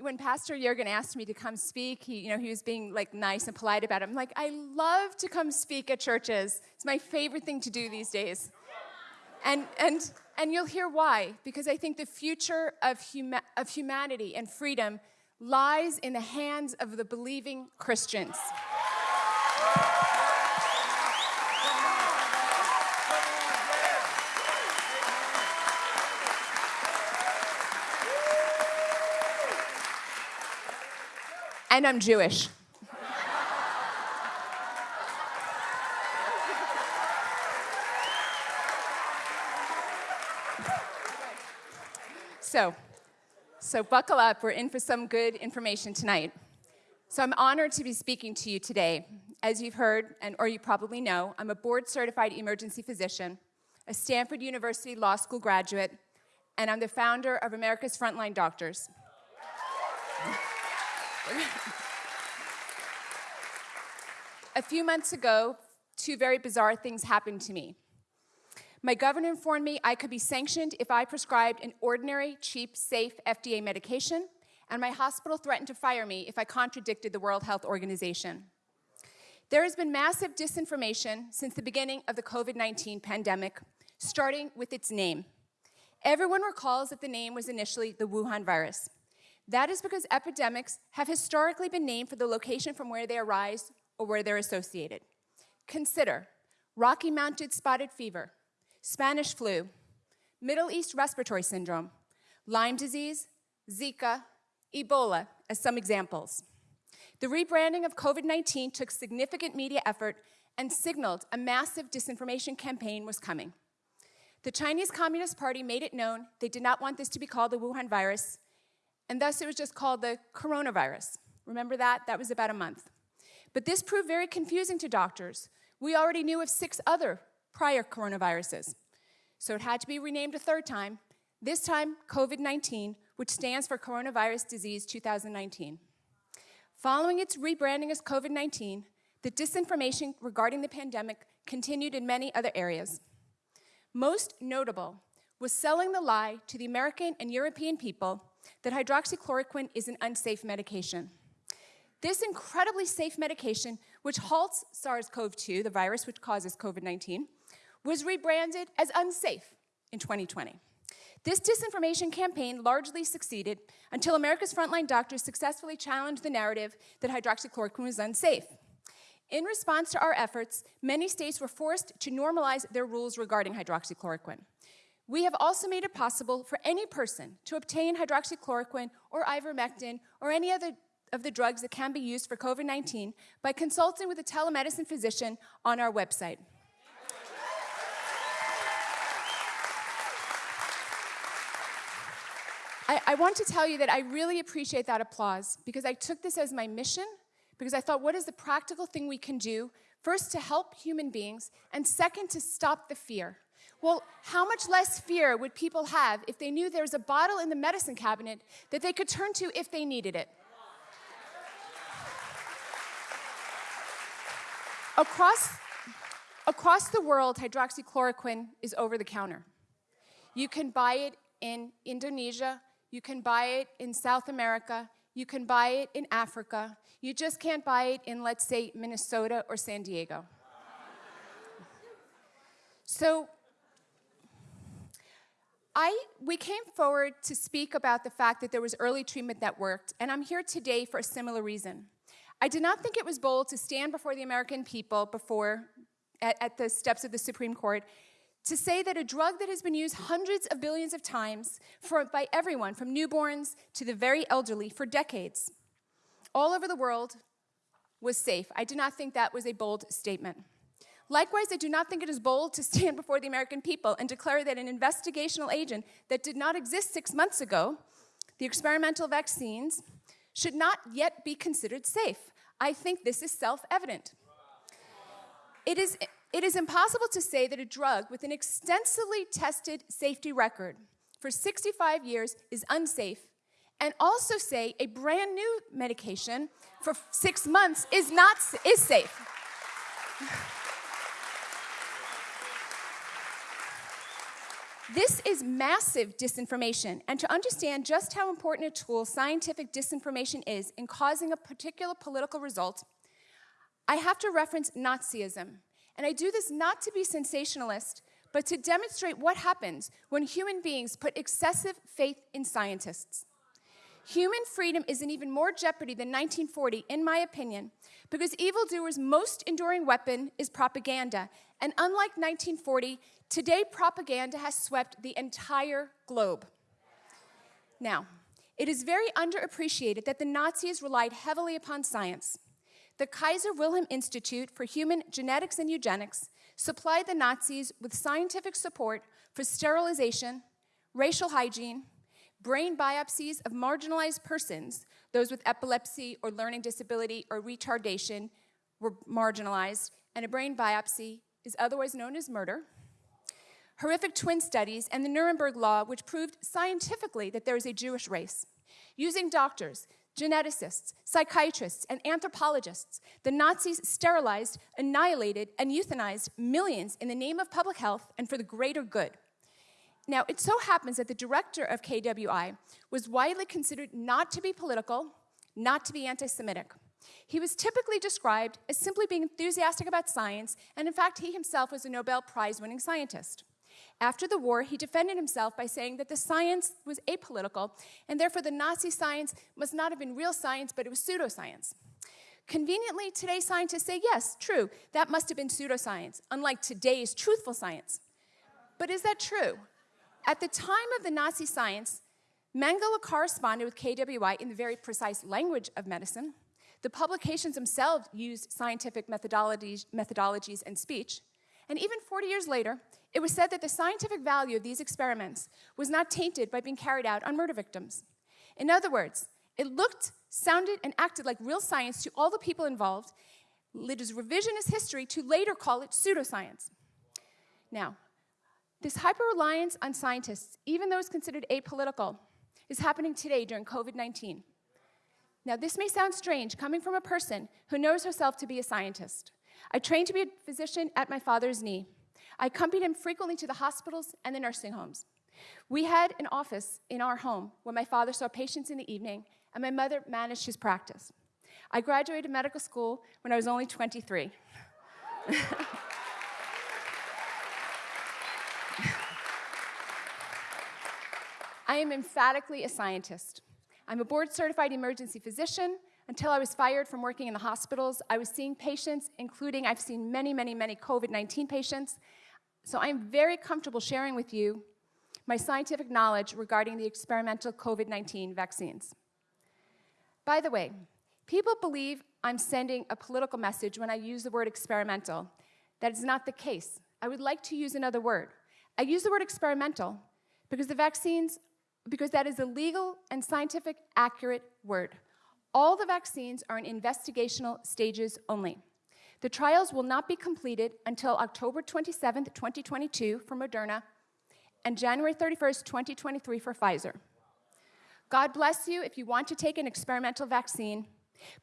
when Pastor Jurgen asked me to come speak, he, you know, he was being like nice and polite about it. I'm like, I love to come speak at churches. It's my favorite thing to do these days. And, and, and you'll hear why, because I think the future of, huma- of humanity and freedom lies in the hands of the believing Christians. And I'm Jewish. so, so buckle up. We're in for some good information tonight. So I'm honored to be speaking to you today. As you've heard, and or you probably know, I'm a board-certified emergency physician, a Stanford University Law School graduate, and I'm the founder of America's Frontline Doctors. A few months ago, two very bizarre things happened to me. My governor informed me I could be sanctioned if I prescribed an ordinary, cheap, safe FDA medication, and my hospital threatened to fire me if I contradicted the World Health Organization. There has been massive disinformation since the beginning of the COVID 19 pandemic, starting with its name. Everyone recalls that the name was initially the Wuhan virus. That is because epidemics have historically been named for the location from where they arise or where they're associated. Consider Rocky Mountain spotted fever, Spanish flu, Middle East respiratory syndrome, Lyme disease, Zika, Ebola as some examples. The rebranding of COVID 19 took significant media effort and signaled a massive disinformation campaign was coming. The Chinese Communist Party made it known they did not want this to be called the Wuhan virus and thus it was just called the coronavirus. Remember that? That was about a month. But this proved very confusing to doctors. We already knew of six other prior coronaviruses. So it had to be renamed a third time, this time COVID 19, which stands for Coronavirus Disease 2019. Following its rebranding as COVID 19, the disinformation regarding the pandemic continued in many other areas. Most notable was selling the lie to the American and European people that hydroxychloroquine is an unsafe medication. This incredibly safe medication, which halts SARS CoV 2, the virus which causes COVID 19, was rebranded as unsafe in 2020. This disinformation campaign largely succeeded until America's frontline doctors successfully challenged the narrative that hydroxychloroquine was unsafe. In response to our efforts, many states were forced to normalize their rules regarding hydroxychloroquine. We have also made it possible for any person to obtain hydroxychloroquine or ivermectin or any other of the drugs that can be used for COVID 19 by consulting with a telemedicine physician on our website. I, I, want to tell you that I really appreciate that applause because I took this as my mission because I thought, what is the practical thing we can do? First, to help human beings, and second, to stop the fear. Well, how much less fear would people have if they knew there was a bottle in the medicine cabinet that they could turn to if they needed it? Across, across the world, hydroxychloroquine is over the counter. You can buy it in Indonesia, you can buy it in South America, you can buy it in Africa. You just can't buy it in, let's say, Minnesota or San Diego. So, I, we came forward to speak about the fact that there was early treatment that worked, and I'm here today for a similar reason. I did not think it was bold to stand before the American people before at, at the steps of the Supreme Court to say that a drug that has been used hundreds of billions of times for, by everyone, from newborns to the very elderly, for decades, all over the world, was safe. I did not think that was a bold statement. Likewise, I do not think it is bold to stand before the American people and declare that an investigational agent that did not exist six months ago, the experimental vaccines, should not yet be considered safe. I think this is self evident. It is, it is impossible to say that a drug with an extensively tested safety record for 65 years is unsafe, and also say a brand new medication for six months is not is safe. This is massive disinformation, and to understand just how important a tool scientific disinformation is in causing a particular political result, I have to reference Nazism. And I do this not to be sensationalist, but to demonstrate what happens when human beings put excessive faith in scientists. Human freedom is in even more jeopardy than 1940, in my opinion, because evildoers' most enduring weapon is propaganda. And unlike 1940, today propaganda has swept the entire globe. Now, it is very underappreciated that the Nazis relied heavily upon science. The Kaiser Wilhelm Institute for Human Genetics and Eugenics supplied the Nazis with scientific support for sterilization, racial hygiene, brain biopsies of marginalized persons, those with epilepsy or learning disability or retardation were marginalized, and a brain biopsy is otherwise known as murder. Horrific twin studies and the Nuremberg Law, which proved scientifically that there is a Jewish race. Using doctors, geneticists, psychiatrists, and anthropologists, the Nazis sterilized, annihilated, and euthanized millions in the name of public health and for the greater good. Now, it so happens that the director of KWI was widely considered not to be political, not to be anti Semitic. He was typically described as simply being enthusiastic about science, and in fact, he himself was a Nobel Prize winning scientist. After the war, he defended himself by saying that the science was apolitical, and therefore the Nazi science must not have been real science, but it was pseudoscience. Conveniently, today scientists say, yes, true, that must have been pseudoscience, unlike today's truthful science. But is that true? At the time of the Nazi science, Mengele corresponded with KWI in the very precise language of medicine. The publications themselves used scientific methodologies, methodologies and speech. And even 40 years later, it was said that the scientific value of these experiments was not tainted by being carried out on murder victims. In other words, it looked, sounded, and acted like real science to all the people involved. It is revisionist history to later call it pseudoscience. Now, this hyper reliance on scientists, even though it's considered apolitical, is happening today during COVID 19. Now, this may sound strange coming from a person who knows herself to be a scientist. I trained to be a physician at my father's knee. I accompanied him frequently to the hospitals and the nursing homes. We had an office in our home where my father saw patients in the evening and my mother managed his practice. I graduated medical school when I was only 23. I am emphatically a scientist. I'm a board certified emergency physician. Until I was fired from working in the hospitals, I was seeing patients, including I've seen many, many, many COVID 19 patients, so I'm very comfortable sharing with you my scientific knowledge regarding the experimental COVID 19 vaccines. By the way, people believe I'm sending a political message when I use the word experimental. That is not the case. I would like to use another word. I use the word experimental because the vaccines, because that is a legal and scientific accurate word. All the vaccines are in investigational stages only. The trials will not be completed until October 27, 2022 for Moderna and January 31, 2023 for Pfizer. God bless you if you want to take an experimental vaccine,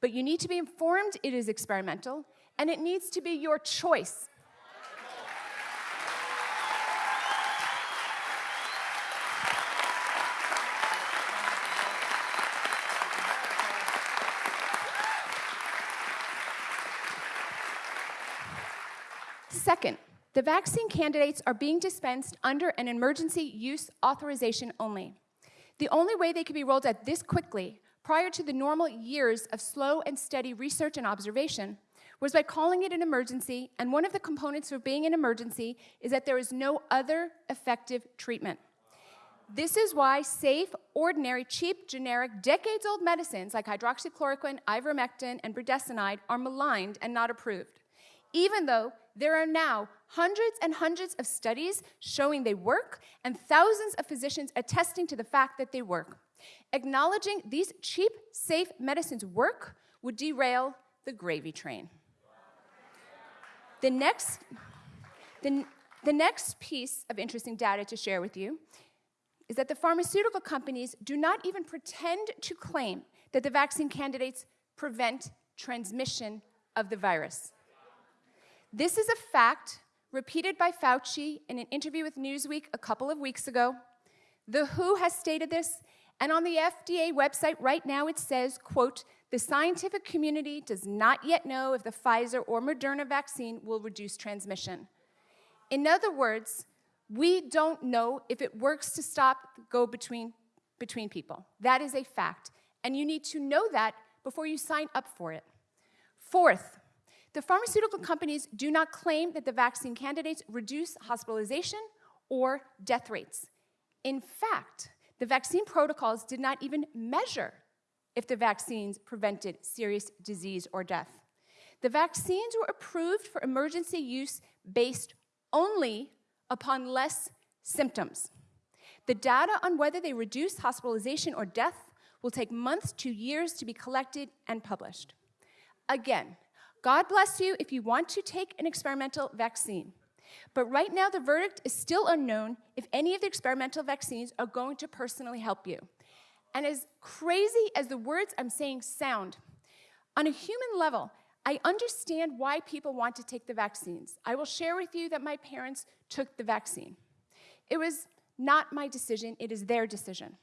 but you need to be informed it is experimental and it needs to be your choice. Second, the vaccine candidates are being dispensed under an emergency use authorization only. The only way they could be rolled out this quickly, prior to the normal years of slow and steady research and observation, was by calling it an emergency, and one of the components for being an emergency is that there is no other effective treatment. This is why safe, ordinary, cheap, generic, decades old medicines like hydroxychloroquine, ivermectin, and budesonide are maligned and not approved, even though there are now hundreds and hundreds of studies showing they work and thousands of physicians attesting to the fact that they work. Acknowledging these cheap, safe medicines work would derail the gravy train. The next, the, the next piece of interesting data to share with you is that the pharmaceutical companies do not even pretend to claim that the vaccine candidates prevent transmission of the virus. This is a fact repeated by Fauci in an interview with Newsweek a couple of weeks ago. The WHO has stated this, and on the FDA website right now it says, quote, the scientific community does not yet know if the Pfizer or Moderna vaccine will reduce transmission. In other words, we don't know if it works to stop go between, between people. That is a fact. And you need to know that before you sign up for it. Fourth, the pharmaceutical companies do not claim that the vaccine candidates reduce hospitalization or death rates. In fact, the vaccine protocols did not even measure if the vaccines prevented serious disease or death. The vaccines were approved for emergency use based only upon less symptoms. The data on whether they reduce hospitalization or death will take months to years to be collected and published. Again, God bless you if you want to take an experimental vaccine. But right now, the verdict is still unknown if any of the experimental vaccines are going to personally help you. And as crazy as the words I'm saying sound, on a human level, I understand why people want to take the vaccines. I will share with you that my parents took the vaccine. It was not my decision, it is their decision.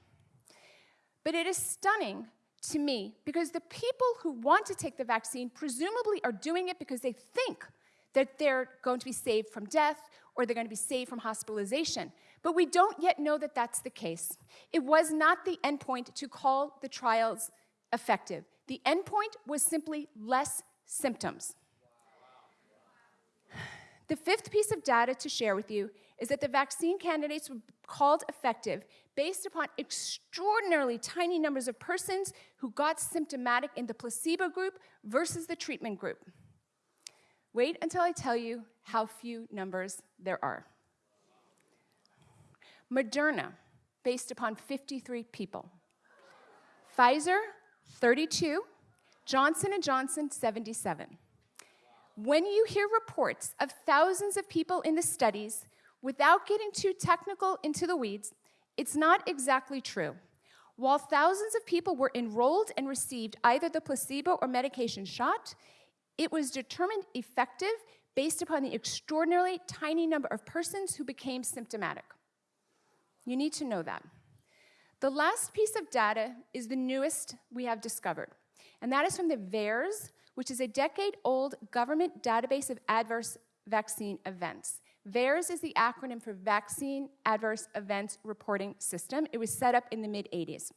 But it is stunning to me because the people who want to take the vaccine presumably are doing it because they think that they're going to be saved from death or they're going to be saved from hospitalization. But we don't yet know that that's the case. It was not the endpoint to call the trials effective. The endpoint was simply less symptoms. The fifth piece of data to share with you is that the vaccine candidates were called effective based upon extraordinarily tiny numbers of persons who got symptomatic in the placebo group versus the treatment group. Wait until I tell you how few numbers there are. Moderna, based upon 53 people. Pfizer, 32. Johnson & Johnson, 77. When you hear reports of thousands of people in the studies, without getting too technical into the weeds, it's not exactly true. While thousands of people were enrolled and received either the placebo or medication shot, it was determined effective based upon the extraordinarily tiny number of persons who became symptomatic. You need to know that. The last piece of data is the newest we have discovered, and that is from the VAERS, which is a decade old government database of adverse vaccine events. VAERS is the acronym for Vaccine Adverse Events Reporting System. It was set up in the mid 80s.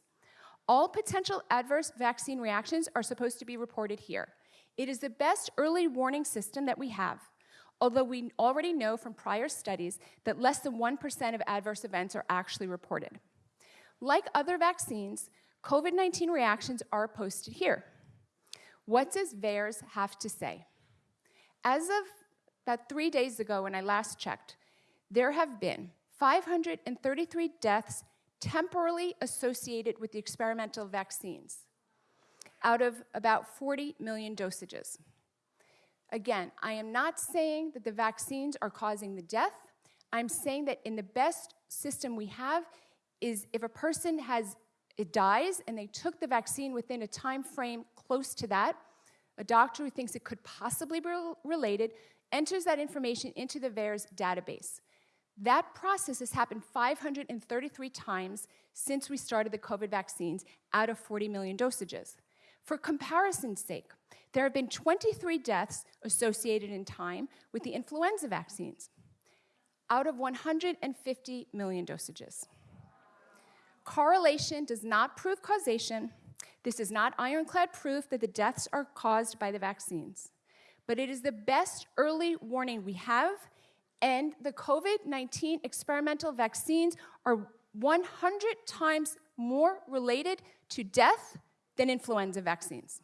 All potential adverse vaccine reactions are supposed to be reported here. It is the best early warning system that we have, although we already know from prior studies that less than 1% of adverse events are actually reported. Like other vaccines, COVID 19 reactions are posted here. What does VAERS have to say? As of about three days ago, when I last checked, there have been 533 deaths temporarily associated with the experimental vaccines out of about 40 million dosages. Again, I am not saying that the vaccines are causing the death. I'm saying that in the best system we have is if a person has it dies and they took the vaccine within a time frame close to that, a doctor who thinks it could possibly be related enters that information into the VAERS database. That process has happened 533 times since we started the COVID vaccines out of 40 million dosages. For comparison's sake, there have been 23 deaths associated in time with the influenza vaccines out of 150 million dosages. Correlation does not prove causation. This is not ironclad proof that the deaths are caused by the vaccines. But it is the best early warning we have, and the COVID 19 experimental vaccines are 100 times more related to death than influenza vaccines.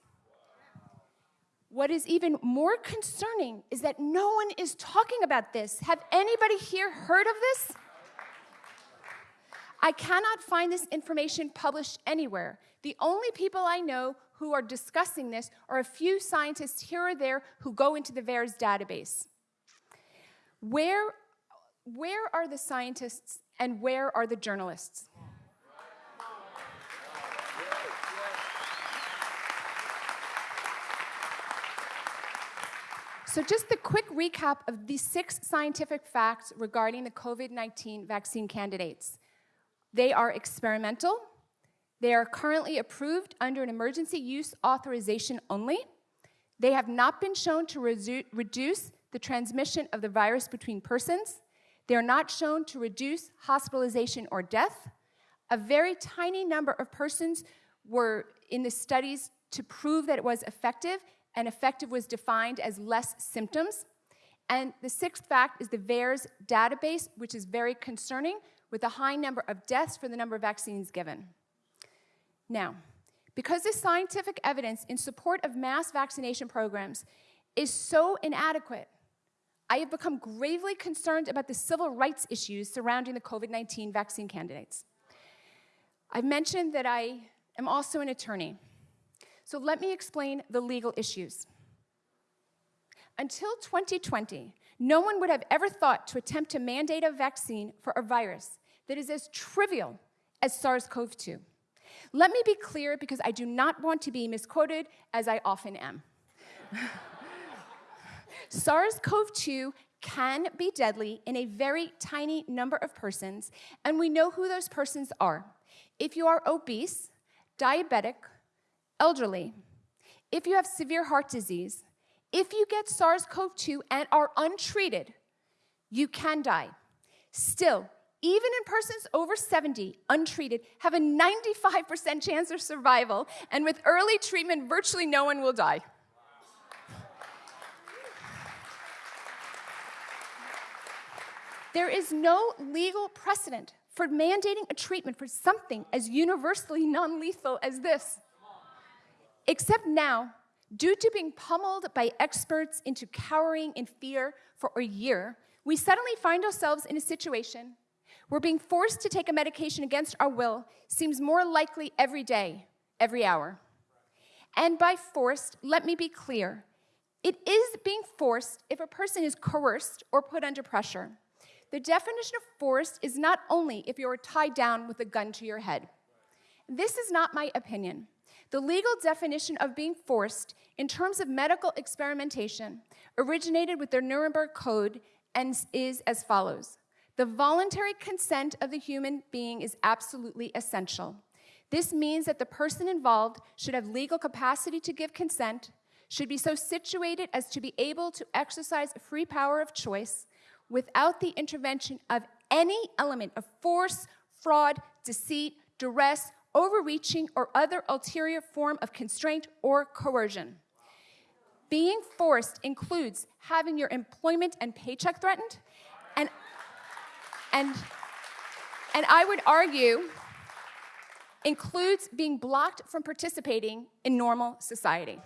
What is even more concerning is that no one is talking about this. Have anybody here heard of this? I cannot find this information published anywhere. The only people I know who are discussing this are a few scientists here or there who go into the VAERS database. Where, where are the scientists and where are the journalists? So, just a quick recap of the six scientific facts regarding the COVID 19 vaccine candidates. They are experimental, they are currently approved under an emergency use authorization only, they have not been shown to reduce the transmission of the virus between persons, they are not shown to reduce hospitalization or death. A very tiny number of persons were in the studies to prove that it was effective, and effective was defined as less symptoms. And the sixth fact is the VAERS database, which is very concerning, with a high number of deaths for the number of vaccines given. Now, because the scientific evidence in support of mass vaccination programs is so inadequate, I have become gravely concerned about the civil rights issues surrounding the COVID 19 vaccine candidates. I've mentioned that I am also an attorney. So let me explain the legal issues. Until 2020, no one would have ever thought to attempt to mandate a vaccine for a virus that is as trivial as SARS CoV 2. Let me be clear because I do not want to be misquoted, as I often am. SARS CoV 2 can be deadly in a very tiny number of persons, and we know who those persons are. If you are obese, diabetic, elderly, if you have severe heart disease, if you get SARS CoV 2 and are untreated, you can die. Still, even in persons over 70, untreated, have a 95% chance of survival, and with early treatment, virtually no one will die. There is no legal precedent for mandating a treatment for something as universally non lethal as this. Except now, due to being pummeled by experts into cowering in fear for a year, we suddenly find ourselves in a situation where being forced to take a medication against our will seems more likely every day, every hour. And by forced, let me be clear it is being forced if a person is coerced or put under pressure. The definition of forced is not only if you are tied down with a gun to your head. This is not my opinion. The legal definition of being forced in terms of medical experimentation originated with the Nuremberg Code and is as follows The voluntary consent of the human being is absolutely essential. This means that the person involved should have legal capacity to give consent, should be so situated as to be able to exercise a free power of choice, without the intervention of any element of force, fraud, deceit, duress, overreaching, or other ulterior form of constraint or coercion. Being forced includes having your employment and paycheck threatened, and, and I would argue includes being blocked from participating in normal society.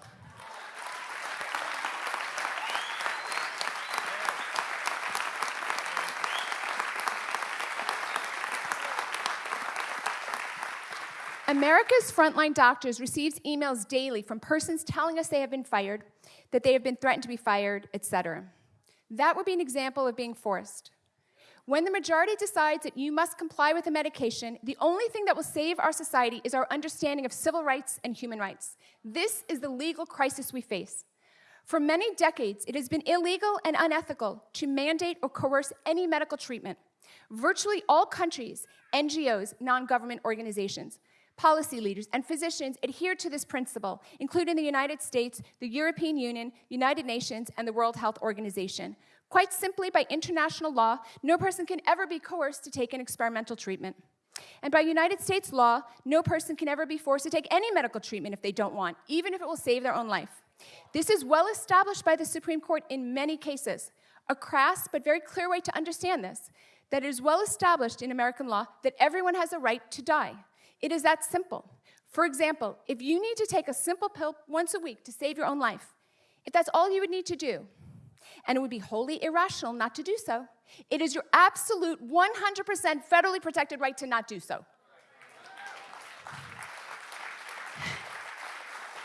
America's frontline doctors receives emails daily from persons telling us they have been fired, that they have been threatened to be fired, etc. That would be an example of being forced. When the majority decides that you must comply with a medication, the only thing that will save our society is our understanding of civil rights and human rights. This is the legal crisis we face. For many decades, it has been illegal and unethical to mandate or coerce any medical treatment. Virtually all countries, NGOs, non government organizations, policy leaders, and physicians adhere to this principle, including the United States, the European Union, United Nations, and the World Health Organization. Quite simply, by international law, no person can ever be coerced to take an experimental treatment. And by United States law, no person can ever be forced to take any medical treatment if they don't want, even if it will save their own life. This is well established by the Supreme Court in many cases. A crass but very clear way to understand this that it is well established in American law that everyone has a right to die. It is that simple. For example, if you need to take a simple pill once a week to save your own life, if that's all you would need to do, and it would be wholly irrational not to do so, it is your absolute 100% federally protected right to not do so.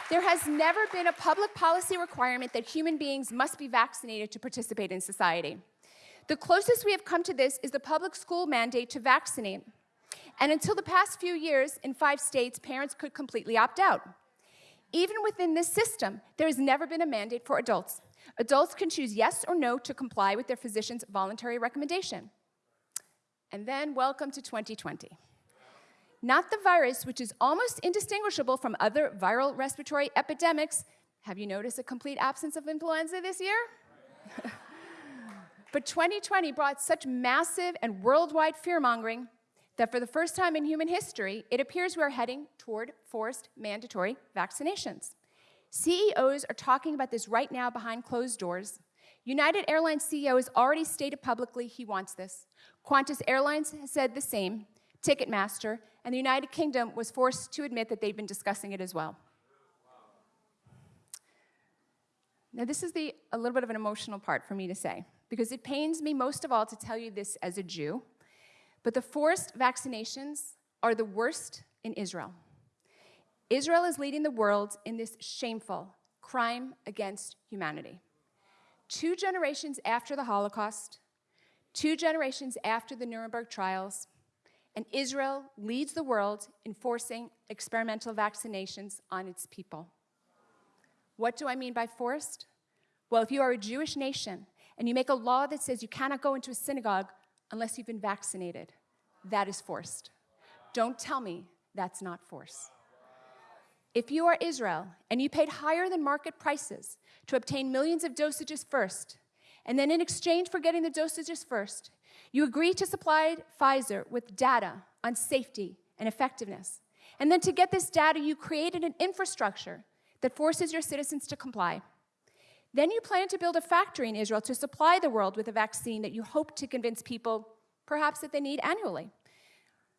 There has never been a public policy requirement that human beings must be vaccinated to participate in society. The closest we have come to this is the public school mandate to vaccinate. And until the past few years, in five states, parents could completely opt out. Even within this system, there has never been a mandate for adults. Adults can choose yes or no to comply with their physician's voluntary recommendation. And then, welcome to 2020. Not the virus, which is almost indistinguishable from other viral respiratory epidemics. Have you noticed a complete absence of influenza this year? but 2020 brought such massive and worldwide fear mongering that for the first time in human history, it appears we are heading toward forced mandatory vaccinations. CEOs are talking about this right now behind closed doors. United Airlines CEO has already stated publicly he wants this. Qantas Airlines has said the same. Ticketmaster and the United Kingdom was forced to admit that they've been discussing it as well. Now, this is the, a little bit of an emotional part for me to say, because it pains me most of all to tell you this as a Jew, but the forced vaccinations are the worst in Israel. Israel is leading the world in this shameful crime against humanity. Two generations after the Holocaust, two generations after the Nuremberg trials, and Israel leads the world in forcing experimental vaccinations on its people. What do I mean by forced? Well, if you are a Jewish nation and you make a law that says you cannot go into a synagogue unless you've been vaccinated, that is forced. Don't tell me that's not force. If you are Israel and you paid higher than market prices to obtain millions of dosages first, and then in exchange for getting the dosages first, you agree to supply Pfizer with data on safety and effectiveness. And then to get this data, you created an infrastructure that forces your citizens to comply. Then you plan to build a factory in Israel to supply the world with a vaccine that you hope to convince people perhaps that they need annually.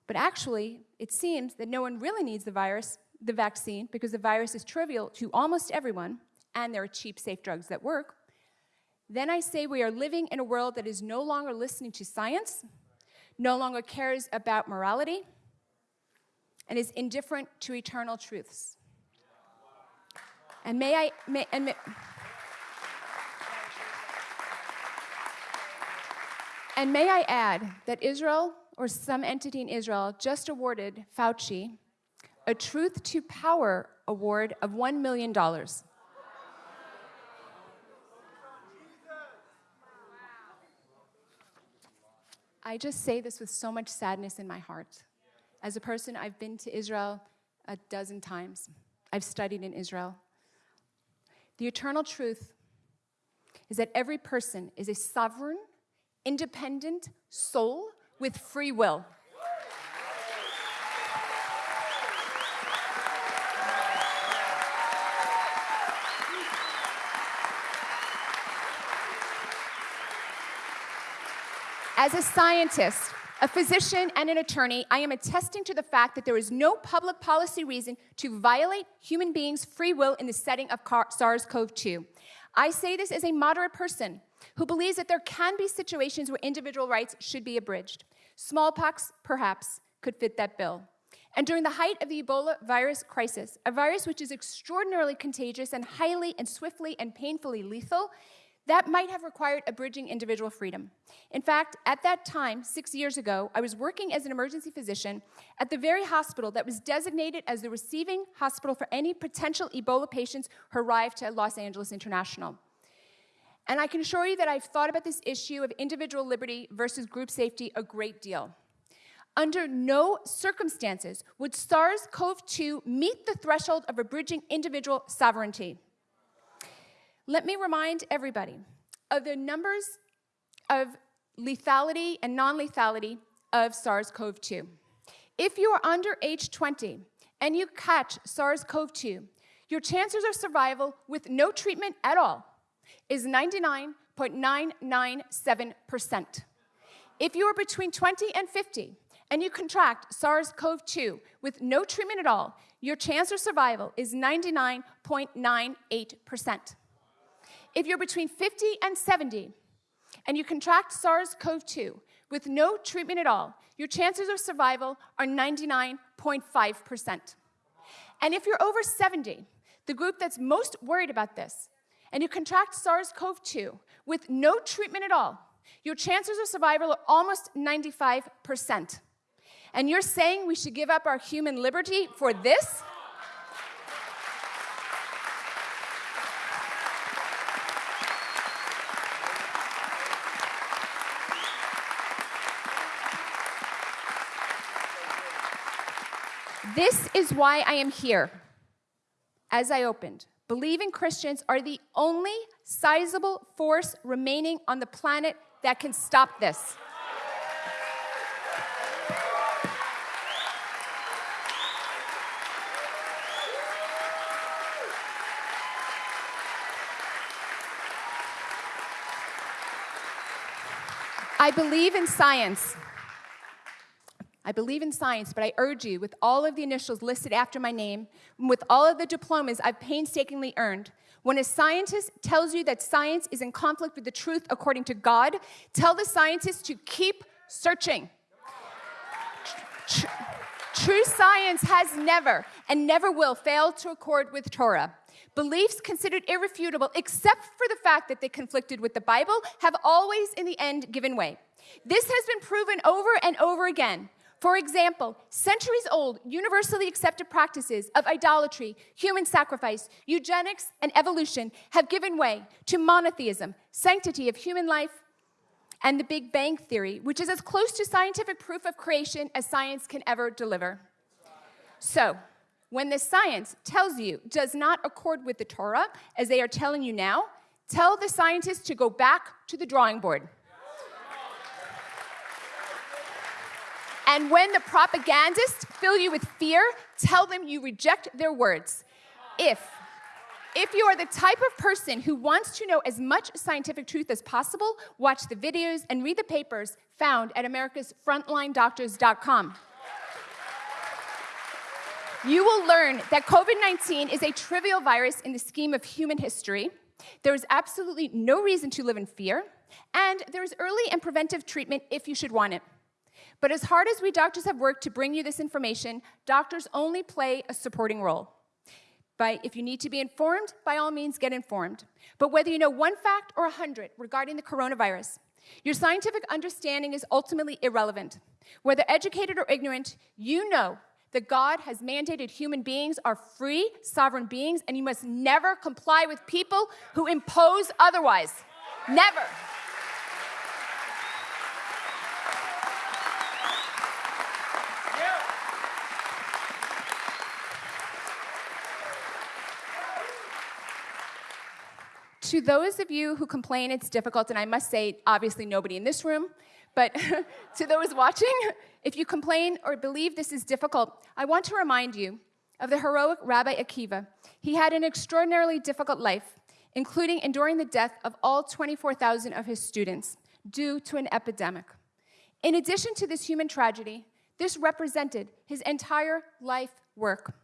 But actually, it seems that no one really needs the virus, the vaccine, because the virus is trivial to almost everyone, and there are cheap, safe drugs that work. Then I say we are living in a world that is no longer listening to science, no longer cares about morality, and is indifferent to eternal truths. And may I, may, and may, and may I add that Israel, or some entity in Israel, just awarded Fauci a Truth to Power award of $1 million. I just say this with so much sadness in my heart. As a person, I've been to Israel a dozen times. I've studied in Israel. The eternal truth is that every person is a sovereign, independent soul with free will. As a scientist, a physician, and an attorney, I am attesting to the fact that there is no public policy reason to violate human beings' free will in the setting of SARS CoV 2. I say this as a moderate person who believes that there can be situations where individual rights should be abridged. Smallpox, perhaps, could fit that bill. And during the height of the Ebola virus crisis, a virus which is extraordinarily contagious and highly and swiftly and painfully lethal, that might have required abridging individual freedom. In fact, at that time, six years ago, I was working as an emergency physician at the very hospital that was designated as the receiving hospital for any potential Ebola patients who arrived to Los Angeles International. And I can assure you that I've thought about this issue of individual liberty versus group safety a great deal. Under no circumstances would SARS CoV 2 meet the threshold of abridging individual sovereignty. Let me remind everybody of the numbers of lethality and non lethality of SARS CoV 2. If you are under age 20 and you catch SARS CoV 2, your chances of survival with no treatment at all is 99.997%. If you are between 20 and 50 and you contract SARS CoV 2 with no treatment at all, your chance of survival is 99.98%. If you're between 50 and 70 and you contract SARS CoV 2 with no treatment at all, your chances of survival are 99.5%. And if you're over 70, the group that's most worried about this, and you contract SARS CoV 2 with no treatment at all, your chances of survival are almost 95%. And you're saying we should give up our human liberty for this? This is why I am here. As I opened, believing Christians are the only sizable force remaining on the planet that can stop this. I believe in science. I believe in science, but I urge you, with all of the initials listed after my name, with all of the diplomas I've painstakingly earned, when a scientist tells you that science is in conflict with the truth according to God, tell the scientist to keep searching. True science has never and never will fail to accord with Torah. Beliefs considered irrefutable, except for the fact that they conflicted with the Bible, have always in the end given way. This has been proven over and over again. For example, centuries old, universally accepted practices of idolatry, human sacrifice, eugenics, and evolution have given way to monotheism, sanctity of human life, and the Big Bang Theory, which is as close to scientific proof of creation as science can ever deliver. So, when the science tells you does not accord with the Torah, as they are telling you now, tell the scientists to go back to the drawing board. And when the propagandists fill you with fear, tell them you reject their words. If if you are the type of person who wants to know as much scientific truth as possible, watch the videos and read the papers found at americasfrontlinedoctors.com. You will learn that COVID 19 is a trivial virus in the scheme of human history. There is absolutely no reason to live in fear, and there is early and preventive treatment if you should want it. But as hard as we doctors have worked to bring you this information, doctors only play a supporting role. But if you need to be informed, by all means get informed. But whether you know one fact or a hundred regarding the coronavirus, your scientific understanding is ultimately irrelevant. Whether educated or ignorant, you know that God has mandated human beings are free, sovereign beings, and you must never comply with people who impose otherwise. Never. To those of you who complain it's difficult, and I must say, obviously, nobody in this room, but to those watching, if you complain or believe this is difficult, I want to remind you of the heroic Rabbi Akiva. He had an extraordinarily difficult life, including enduring the death of all 24,000 of his students due to an epidemic. In addition to this human tragedy, this represented his entire life work.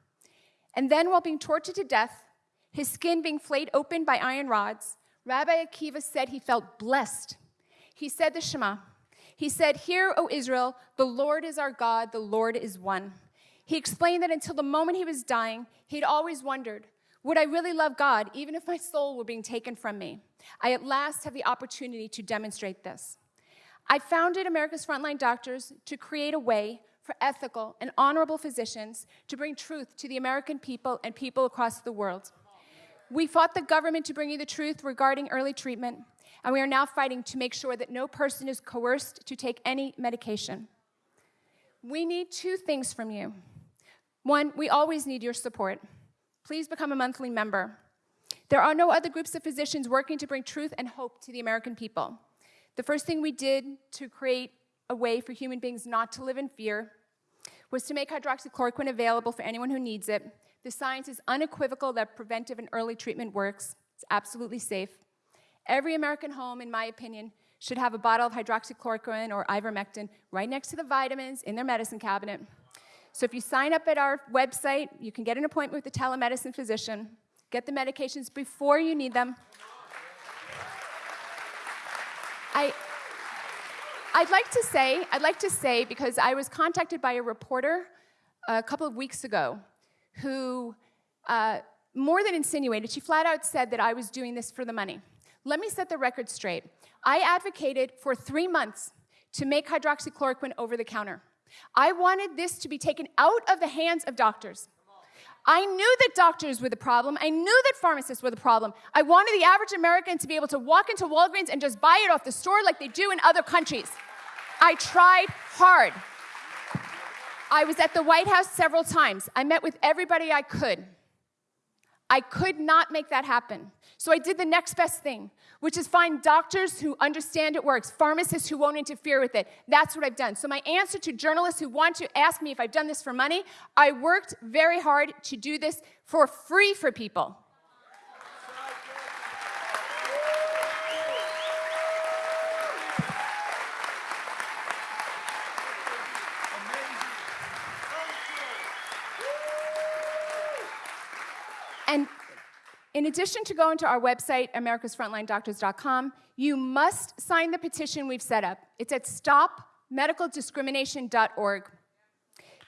And then, while being tortured to death, his skin being flayed open by iron rods, Rabbi Akiva said he felt blessed. He said the Shema. He said, Hear, O Israel, the Lord is our God, the Lord is one. He explained that until the moment he was dying, he'd always wondered, Would I really love God, even if my soul were being taken from me? I at last have the opportunity to demonstrate this. I founded America's Frontline Doctors to create a way for ethical and honorable physicians to bring truth to the American people and people across the world. We fought the government to bring you the truth regarding early treatment, and we are now fighting to make sure that no person is coerced to take any medication. We need two things from you. One, we always need your support. Please become a monthly member. There are no other groups of physicians working to bring truth and hope to the American people. The first thing we did to create a way for human beings not to live in fear was to make hydroxychloroquine available for anyone who needs it the science is unequivocal that preventive and early treatment works. It's absolutely safe. Every American home, in my opinion, should have a bottle of hydroxychloroquine or ivermectin right next to the vitamins in their medicine cabinet. So if you sign up at our website, you can get an appointment with a telemedicine physician, get the medications before you need them. I, I'd like to say, I'd like to say, because I was contacted by a reporter a couple of weeks ago who uh, more than insinuated, she flat out said that I was doing this for the money. Let me set the record straight. I advocated for three months to make hydroxychloroquine over the counter. I wanted this to be taken out of the hands of doctors. I knew that doctors were the problem. I knew that pharmacists were the problem. I wanted the average American to be able to walk into Walgreens and just buy it off the store like they do in other countries. I tried hard. I was at the White House several times. I met with everybody I could. I could not make that happen. So I did the next best thing, which is find doctors who understand it works, pharmacists who won't interfere with it. That's what I've done. So, my answer to journalists who want to ask me if I've done this for money, I worked very hard to do this for free for people. And in addition to going to our website, americasfrontlinedoctors.com, you must sign the petition we've set up. It's at stopmedicaldiscrimination.org.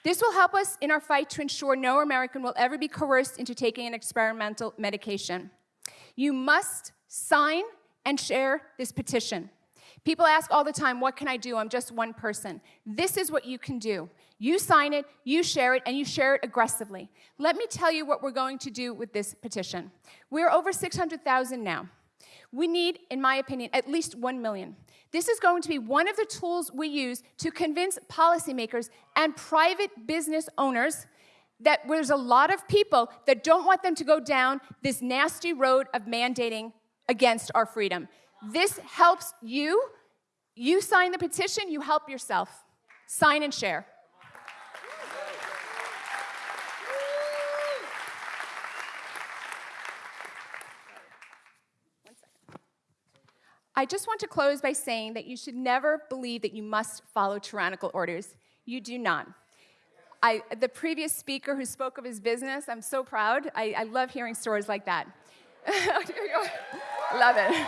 This will help us in our fight to ensure no American will ever be coerced into taking an experimental medication. You must sign and share this petition. People ask all the time, What can I do? I'm just one person. This is what you can do. You sign it, you share it, and you share it aggressively. Let me tell you what we're going to do with this petition. We're over 600,000 now. We need, in my opinion, at least 1 million. This is going to be one of the tools we use to convince policymakers and private business owners that there's a lot of people that don't want them to go down this nasty road of mandating against our freedom. This helps you. You sign the petition, you help yourself. Sign and share. I just want to close by saying that you should never believe that you must follow tyrannical orders. You do not. I, the previous speaker who spoke of his business, I'm so proud. I, I love hearing stories like that. love it.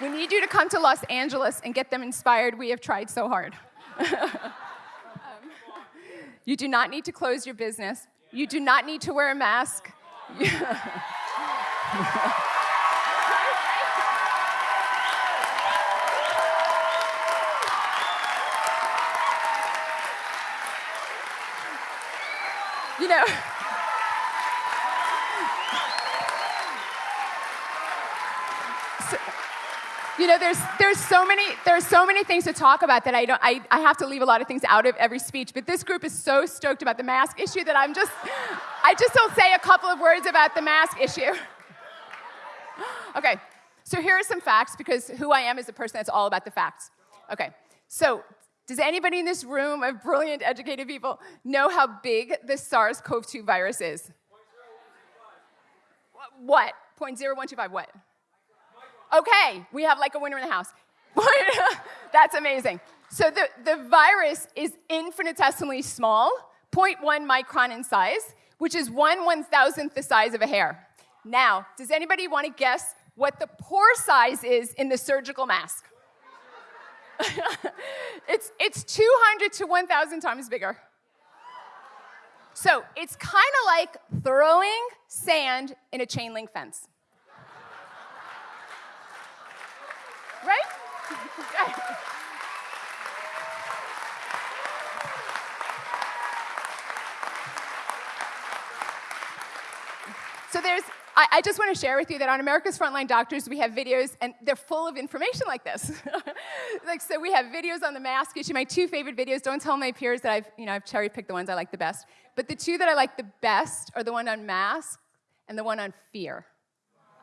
We need you to come to Los Angeles and get them inspired. We have tried so hard. um, you do not need to close your business. You do not need to wear a mask. you know, so, you know, there's there's so many there's so many things to talk about that I don't I, I have to leave a lot of things out of every speech. But this group is so stoked about the mask issue that I'm just I just don't say a couple of words about the mask issue. okay, so here are some facts because who I am is a person that's all about the facts. Okay, so does anybody in this room of brilliant, educated people know how big the SARS CoV 2 virus is? What? 0.0125 what? Okay, we have like a winner in the house. That's amazing. So the, the virus is infinitesimally small, 0.1 micron in size, which is one one thousandth the size of a hair. Now, does anybody want to guess what the pore size is in the surgical mask? it's, it's 200 to 1,000 times bigger. So it's kind of like throwing sand in a chain link fence. right? so there's I, I just want to share with you that on America's Frontline Doctors, we have videos, and they're full of information like this. like, so we have videos on the mask issue. My two favorite videos, don't tell my peers that I've, you know, I've cherry picked the ones I like the best. But the two that I like the best are the one on mask and the one on fear.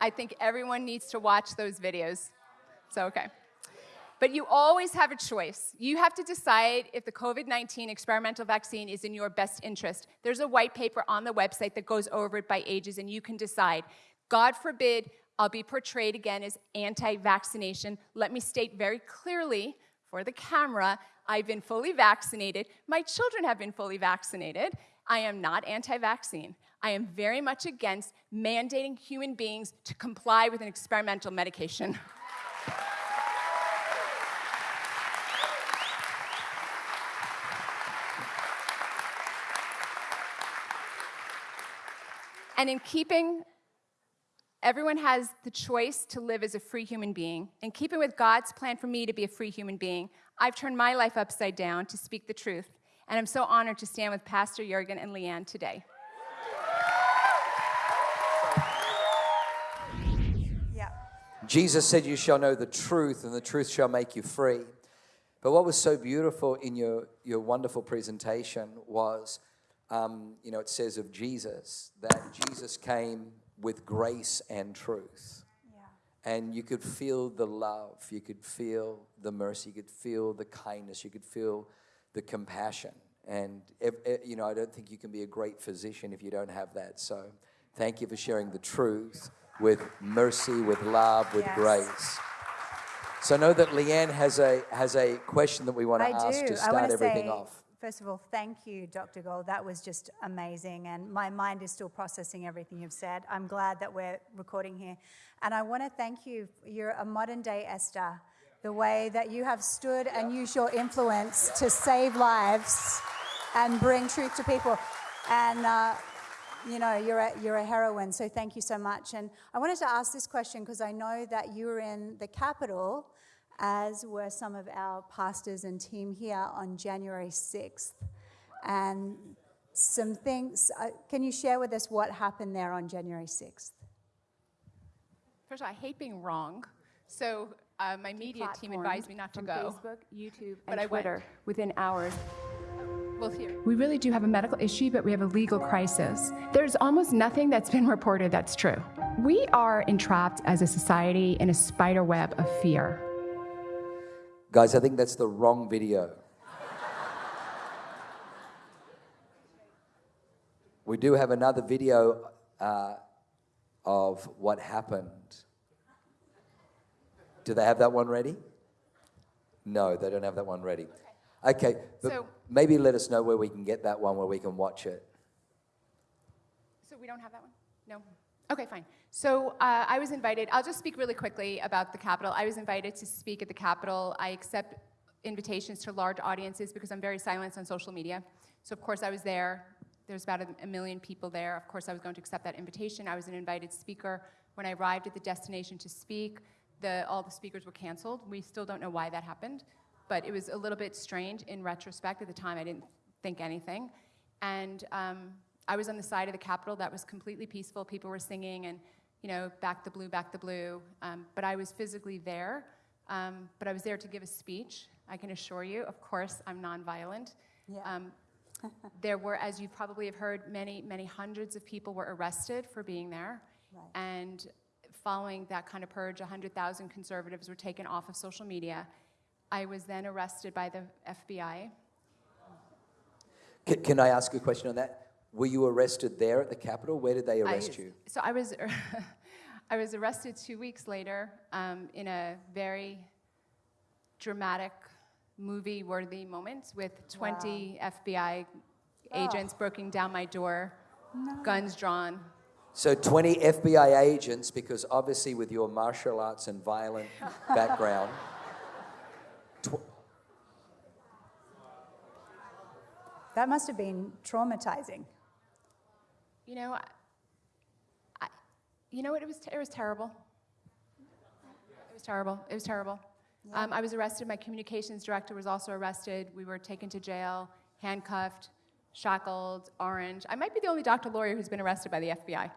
I think everyone needs to watch those videos. So, okay. But you always have a choice. You have to decide if the COVID 19 experimental vaccine is in your best interest. There's a white paper on the website that goes over it by ages, and you can decide. God forbid I'll be portrayed again as anti vaccination. Let me state very clearly for the camera I've been fully vaccinated. My children have been fully vaccinated. I am not anti vaccine. I am very much against mandating human beings to comply with an experimental medication. And in keeping, everyone has the choice to live as a free human being. In keeping with God's plan for me to be a free human being, I've turned my life upside down to speak the truth. And I'm so honored to stand with Pastor Jurgen and Leanne today. Yeah. Jesus said, You shall know the truth, and the truth shall make you free. But what was so beautiful in your, your wonderful presentation was, um, you know, it says of Jesus that Jesus came with grace and truth. Yeah. And you could feel the love, you could feel the mercy, you could feel the kindness, you could feel the compassion. And, you know, I don't think you can be a great physician if you don't have that. So thank you for sharing the truth with mercy, with love, with Yes. grace. So know that Leanne has a, has a question that we want to I ask do. to start everything say, off. First of all, thank you, Dr. Gold. That was just amazing. And my mind is still processing everything you've said. I'm glad that we're recording here. And I want to thank you. You're a modern day Esther. The way that you have stood and used your influence to save lives and bring truth to people. And, uh, you know, you're a, you're a heroine, so thank you so much. And I wanted to ask this question because I know that you were in the Capitol, as were some of our pastors and team here on January 6th. And some things, uh, can you share with us what happened there on January 6th? First of all, I hate being wrong. So uh, my media team advised me not to go. Facebook, YouTube, But and I went. Twitter within hours. Well. We really do have a medical issue, but we have a legal crisis. There's almost nothing that's been reported that's true. We are entrapped as a society in a spider web of fear. Guys, I think that's the wrong video. we do have another video uh, of what happened. Do they have that one ready? No, they don't have that one ready. Okay, but So- maybe let us know where we can get that one where we can watch it. So we don't have that one? No? Okay, fine. So uh, I was invited, I'll just speak really quickly about the Capitol. I was invited to speak at the Capitol. I accept invitations to large audiences because I'm very silenced on social media. So, of course, I was there. There's about a, a million people there. Of course, I was going to accept that invitation. I was an invited speaker. When I arrived at the destination to speak, the, all the speakers were canceled. We still don't know why that happened, but it was a little bit strange in retrospect. At the time, I didn't think anything. And um, I was on the side of the Capitol that was completely peaceful. People were singing and, you know, back the blue, back the blue. Um, but I was physically there. Um, but I was there to give a speech. I can assure you, of course, I'm nonviolent. Yeah. Um, there were, as you probably have heard, many, many hundreds of people were arrested for being there. Right. And following that kind of purge, 100,000 conservatives were taken off of social media. I was then arrested by the FBI. Can, can I ask a question on that? Were you arrested there at the Capitol? Where did they arrest I, you? So I was, I was arrested two weeks later um, in a very dramatic, movie-worthy moment with 20 FBI agents breaking down my door, guns drawn. So 20 FBI agents, because obviously with your martial arts and violent background, That must have been traumatizing. You know, I, I, you know what? It was, it was terrible. It was terrible. It was terrible. Um, I was arrested. My communications director was also arrested. We were taken to jail, handcuffed, shackled, orange. I might be the only doctor lawyer who's been arrested by the FBI.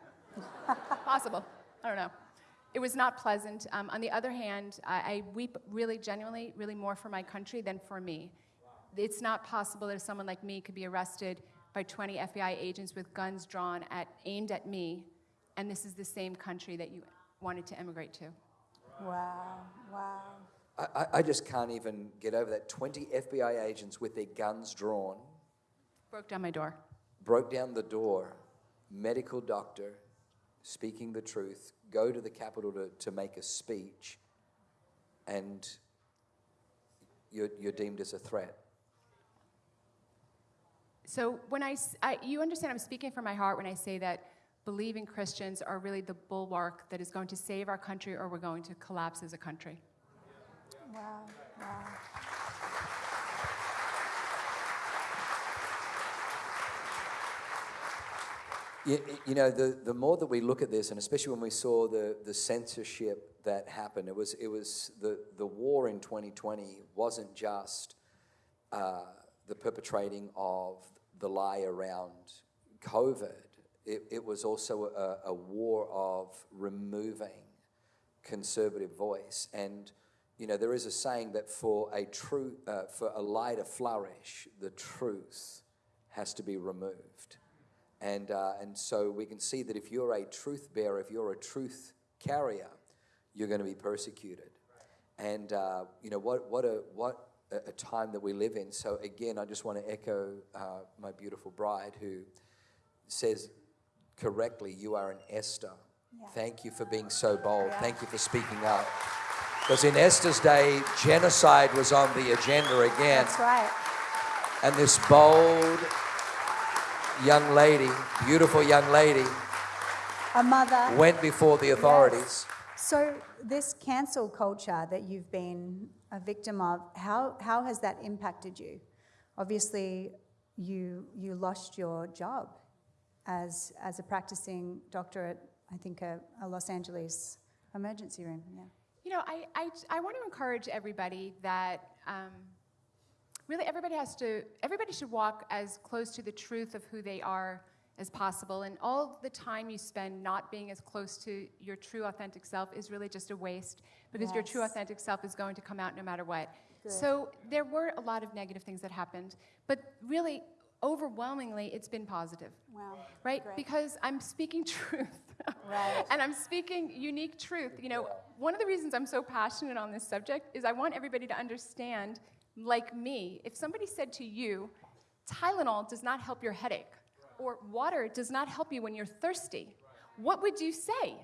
Possible. I don't know. It was not pleasant. Um, on the other hand, I, I weep really genuinely, really more for my country than for me. It's not possible that someone like me could be arrested by 20 FBI agents with guns drawn at, aimed at me, and this is the same country that you wanted to emigrate to. Wow, wow. I, I- I just can't even get over that. 20 FBI agents with their guns drawn Broke down my door. broke down the door, medical doctor speaking the truth, go to the Capitol to, to make a speech, and you're, you're deemed as a threat. So when I, s- I- you understand, I'm speaking from my heart when I say that believing Christians are really the bulwark that is going to save our country, or we're going to collapse as a country. Wow, wow. You, you know, the, the more that we look at this, and especially when we saw the, the censorship that happened, it was, it was the, the war in 2020 wasn't just uh, the perpetrating of the lie around COVID, it, it was also a, a war of removing conservative voice. And you know, there is a saying that for a true, uh, for a lie to flourish, the truth has to be removed. And, uh, and so we can see that if you're a truth bearer, if you're a truth carrier, you're going to be persecuted. And, uh, you know, what, what, a, what a, a time that we live in. So, again, I just want to echo uh, my beautiful bride who says correctly, You are an Esther. Yeah. Thank you for being so bold. Thank you for speaking up. Because in Esther's day, genocide was on the agenda again. That's right. And this bold young lady, beautiful young lady, A mother. went before the authorities. So, this cancel culture that you've been a victim of, how, how has that impacted you? Obviously, you, you lost your job as, as a practicing doctor at, I think, a, a Los Angeles emergency room. Yeah. You know, I, I, I want to encourage everybody that um, really everybody has to, everybody should walk as close to the truth of who they are as possible. And all the time you spend not being as close to your true authentic self is really just a waste because your true authentic self is going to come out no matter what. So there were a lot of negative things that happened, but really, overwhelmingly, it's been positive. Wow. Right? Great. Because I'm speaking truth. Right. and I'm speaking unique truth. You know, one of the reasons I'm so passionate on this subject is I want everybody to understand, like me, if somebody said to you, Tylenol does not help your headache, or water does not help you when you're thirsty, what would you say?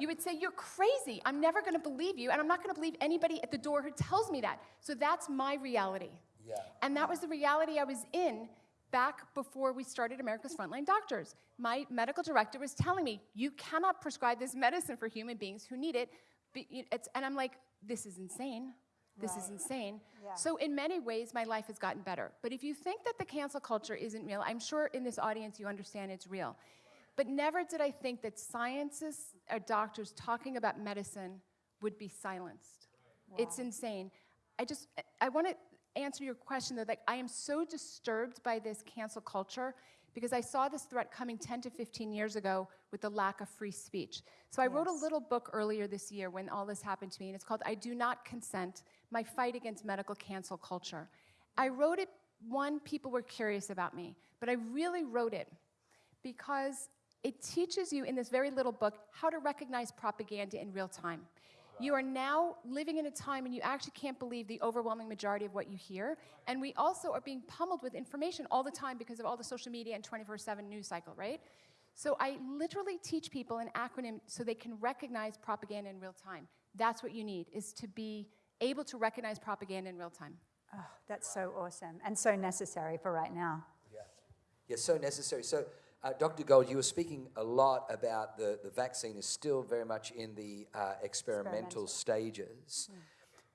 You would say, You're crazy. I'm never going to believe you, and I'm not going to believe anybody at the door who tells me that. So that's my reality. Yeah. And that was the reality I was in back before we started America's Frontline Doctors. My medical director was telling me, you cannot prescribe this medicine for human beings who need it. And I'm like, this is insane. This is insane. Yeah. So, in many ways, my life has gotten better. But if you think that the cancel culture isn't real, I'm sure in this audience you understand it's real. But never did I think that scientists or doctors talking about medicine would be silenced. It's insane. I just, I want to answer your question though. Like, I am so disturbed by this cancel culture because I saw this threat coming 10 to 15 years ago with the lack of free speech. So I wrote a little book earlier this year when all this happened to me, and it's called I Do Not Consent My Fight Against Medical Cancel Culture. I wrote it, one, people were curious about me, but I really wrote it because it teaches you in this very little book how to recognize propaganda in real time. You are now living in a time and you actually can't believe the overwhelming majority of what you hear. And we also are being pummeled with information all the time because of all the social media and 24 7 news cycle, right? So I literally teach people an acronym so they can recognize propaganda in real time. That's what you need, is to be able to recognize propaganda in real time. Oh, that's so awesome and so necessary for right now. Yeah, yeah so necessary. So, uh, Dr. Gold, you were speaking a lot about the, the vaccine is still very much in the uh, experimental Experimental. stages.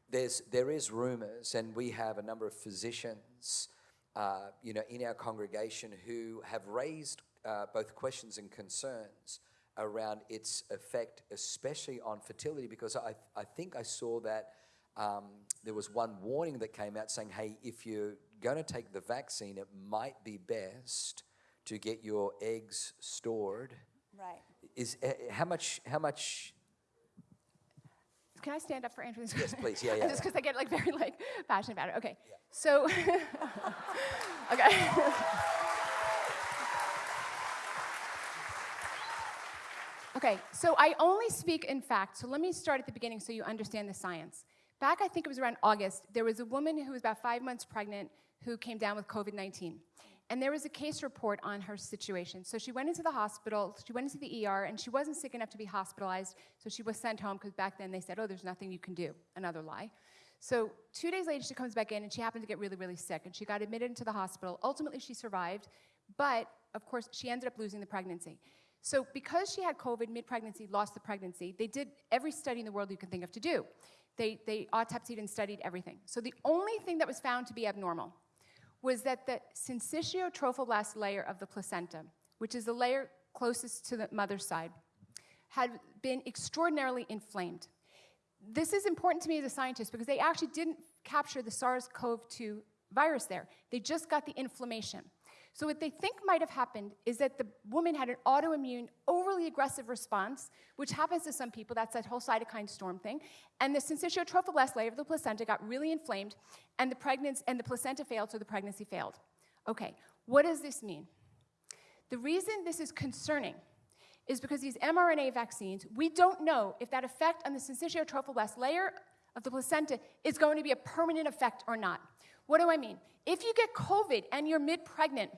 There's, there is rumors, and we have a number of physicians, uh, you know, in our congregation who have raised uh, both questions and concerns around its effect, especially on fertility, because I, I think I saw that um, there was one warning that came out saying, hey, if you're going to take the vaccine, it might be best to get your eggs stored. Right. Is uh, how much? How much? Can I stand up for Andrew? Yes, please. Yeah, yeah. Just because I get like very like passionate about it. Okay. So, okay. okay. So I only speak in fact. So let me start at the beginning so you understand the science. Back, I think it was around August. There was a woman who was about five months pregnant who came down with COVID 19. And there was a case report on her situation. So she went into the hospital, she went into the ER, and she wasn't sick enough to be hospitalized. So she was sent home because back then they said, oh, there's nothing you can do. Another lie. So two days later, she comes back in and she happened to get really, really sick. And she got admitted into the hospital. Ultimately, she survived, but of course, she ended up losing the pregnancy. So because she had COVID mid pregnancy, lost the pregnancy, they did every study in the world you can think of to do. They, they autopsied and studied everything. So the only thing that was found to be abnormal was that the syncytial trophoblast layer of the placenta, which is the layer closest to the mother's side, had been extraordinarily inflamed. This is important to me as a scientist because they actually didn't capture the SARS CoV 2 virus there. They just got the inflammation. So, what they think might have happened is that the woman had an autoimmune, overly aggressive response, which happens to some people. That's that whole cytokine storm thing. And the syncytial trophoblast layer of the placenta got really inflamed, and the, pregnancy, and the placenta failed, so the pregnancy failed. Okay, what does this mean? The reason this is concerning is because these mRNA vaccines, we don't know if that effect on the syncytial trophoblast layer of the placenta is going to be a permanent effect or not. What do I mean? If you get COVID and you're mid pregnant,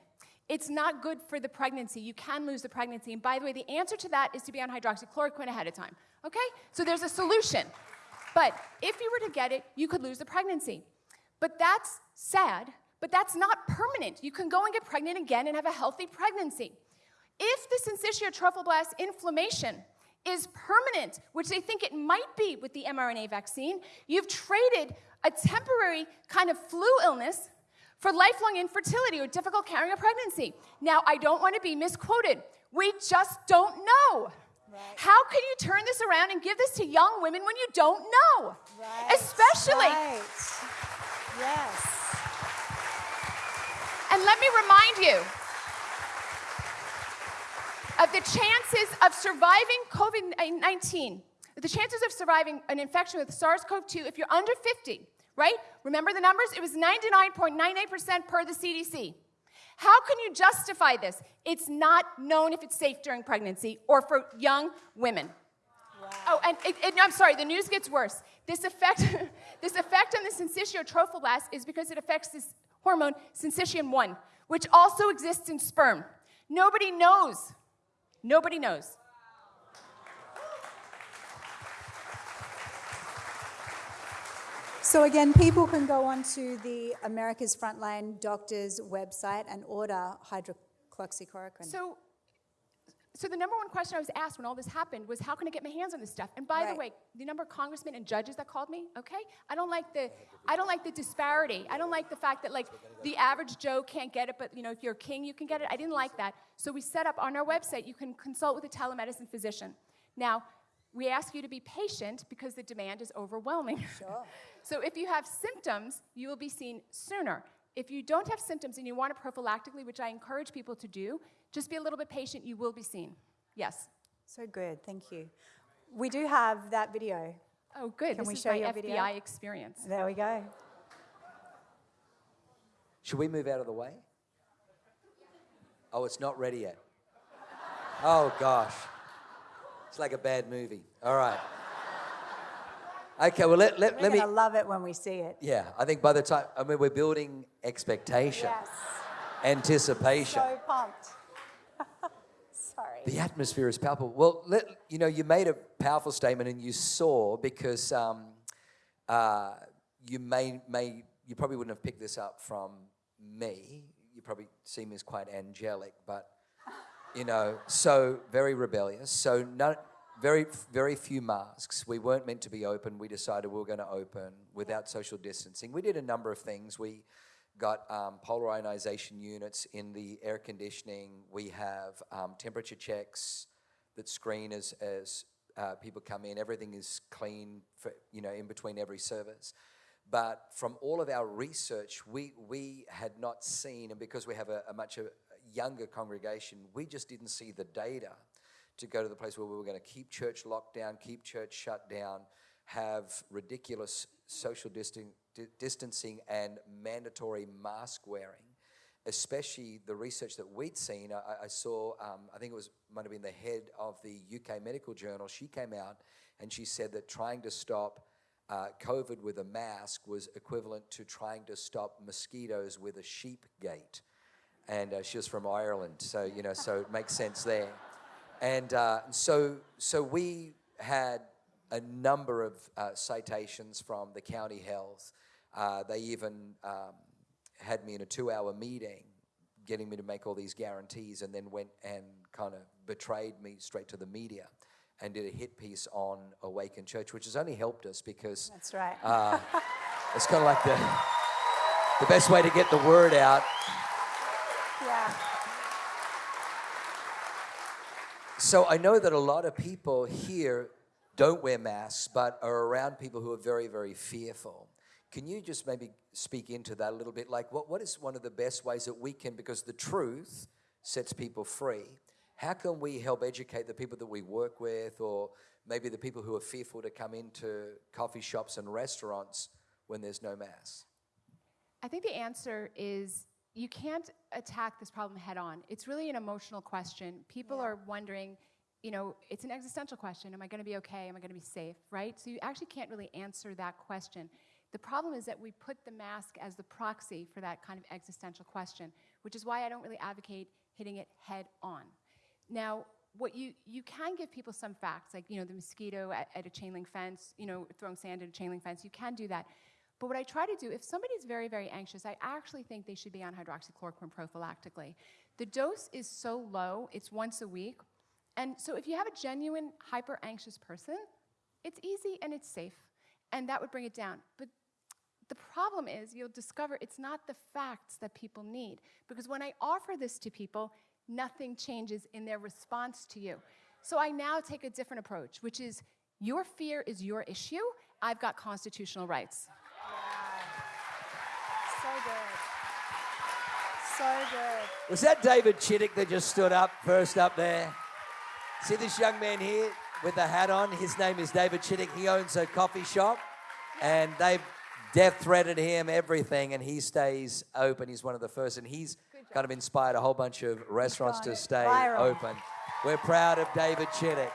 it's not good for the pregnancy. You can lose the pregnancy. And by the way, the answer to that is to be on hydroxychloroquine ahead of time. Okay? So there's a solution. But if you were to get it, you could lose the pregnancy. But that's sad, but that's not permanent. You can go and get pregnant again and have a healthy pregnancy. If the syncytial trophoblast inflammation is permanent, which they think it might be with the mRNA vaccine, you've traded a temporary kind of flu illness for lifelong infertility or difficult carrying a pregnancy. Now, I don't want to be misquoted. We just don't know. Right. How can you turn this around and give this to young women when you don't know? Right. Especially. Right. Yes. And let me remind you of the chances of surviving COVID 19, the chances of surviving an infection with SARS CoV 2 if you're under 50 right? Remember the numbers? It was 99.98% per the CDC. How can you justify this? It's not known if it's safe during pregnancy or for young women. Wow. Oh, and it, it, I'm sorry, the news gets worse. This effect, this effect on the syncytial trophoblast is because it affects this hormone, syncytin 1, which also exists in sperm. Nobody knows. Nobody knows. So again, people can go onto the America's Frontline Doctors website and order hydroxychloroquine. So, so the number one question I was asked when all this happened was, how can I get my hands on this stuff? And by right. the way, the number of congressmen and judges that called me, okay, I don't like the, I don't like the disparity. I don't like the fact that like the average Joe can't get it, but you know, if you're a king, you can get it. I didn't like that. So we set up on our website, you can consult with a telemedicine physician. Now, we ask you to be patient because the demand is overwhelming. Sure. so if you have symptoms, you will be seen sooner. If you don't have symptoms and you want to prophylactically, which I encourage people to do, just be a little bit patient, you will be seen. Yes. So good, thank you. We do have that video. Oh, good. Can this we is show my your FBI video? experience. There we go. Should we move out of the way? Oh, it's not ready yet. Oh, gosh. It's like a bad movie. All right. Okay, well, let, let, we're let me. We're love it when we see it. Yeah, I think by the time, I mean, we're building expectation, yes. anticipation. So pumped. Sorry. The atmosphere is palpable. Well, let, you know, you made a powerful statement and you saw because um, uh, you may, may, you probably wouldn't have picked this up from me. You probably see me as quite angelic, but you know, so very rebellious. So very, very few masks. We weren't meant to be open. We decided we were going to open without social distancing. We did a number of things. We got um, polar ionization units in the air conditioning. We have um, temperature checks that screen as, as uh, people come in. Everything is clean, for, you know, in between every service. But from all of our research, we, we had not seen, and because we have a, a much a, younger congregation, we just didn't see the data to go to the place where we were going to keep church locked down, keep church shut down, have ridiculous social distancing and mandatory mask wearing. Especially the research that we'd seen, I, I saw. Um, I think it was might have been the head of the UK Medical Journal. She came out and she said that trying to stop uh, COVID with a mask was equivalent to trying to stop mosquitoes with a sheep gate and uh, she was from Ireland, so you know, so it makes sense there. And uh, so, so we had a number of uh, citations from the county health. Uh, they even um, had me in a two-hour meeting, getting me to make all these guarantees, and then went and kind of betrayed me straight to the media and did a hit piece on Awaken Church, which has only helped us because that's right. Uh, it's kind of like the the best way to get the word out yeah. So I know that a lot of people here don't wear masks, but are around people who are very, very fearful. Can you just maybe speak into that a little bit? Like, what, what is one of the best ways that we can, because the truth sets people free, how can we help educate the people that we work with or maybe the people who are fearful to come into coffee shops and restaurants when there's no mask? I think the answer is you can't attack this problem head on. It's really an emotional question. People Yeah. are wondering, you know, it's an existential question. Am I going to be okay? Am I going to be safe? Right? So you actually can't really answer that question. The problem is that we put the mask as the proxy for that kind of existential question, which is why I don't really advocate hitting it head on. Now, what you, you can give people some facts, like, you know, the mosquito at, at a chain link fence, you know, throwing sand at a chain link fence, you can do that. But what I try to do, if somebody's very, very anxious, I actually think they should be on hydroxychloroquine prophylactically. The dose is so low, it's once a week. And so if you have a genuine hyper anxious person, it's easy and it's safe. And that would bring it down. But the problem is you'll discover it's not the facts that people need. Because when I offer this to people, nothing changes in their response to you. So I now take a different approach, which is your fear is your issue. I've got constitutional rights. So good. So good. Was that David Chittick that just stood up first up there? See this young man here with the hat on? His name is David Chittick. He owns a coffee shop and they've death threatened him, everything, and he stays open. He's one of the first, and he's kind of inspired a whole bunch of restaurants to stay viral. open. We're proud of David Chittick.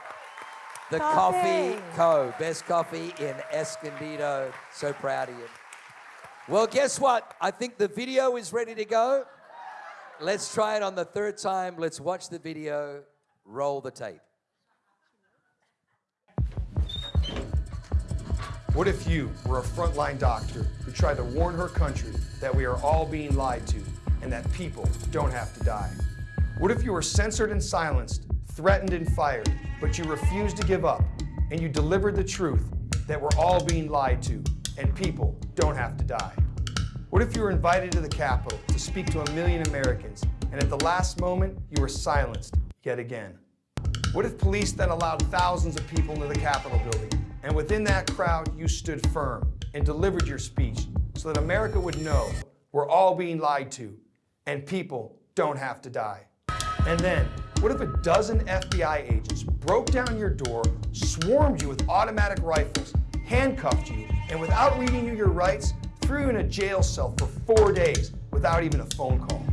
The Coffee, Coffee. Co. Best coffee in Escondido. So proud of you. Well, guess what? I think the video is ready to go. Let's try it on the third time. Let's watch the video. Roll the tape. What if you were a frontline doctor who tried to warn her country that we are all being lied to and that people don't have to die? What if you were censored and silenced, threatened and fired, but you refused to give up and you delivered the truth that we're all being lied to and people don't have to die? What if you were invited to the Capitol to speak to a million Americans and at the last moment you were silenced yet again? What if police then allowed thousands of people into the Capitol building, and within that crowd you stood firm and delivered your speech so that America would know we're all being lied to and people don't have to die? And then, what if a dozen FBI agents broke down your door, swarmed you with automatic rifles, handcuffed you, and without reading you your rights, threw you in a jail cell for four days without even a phone call?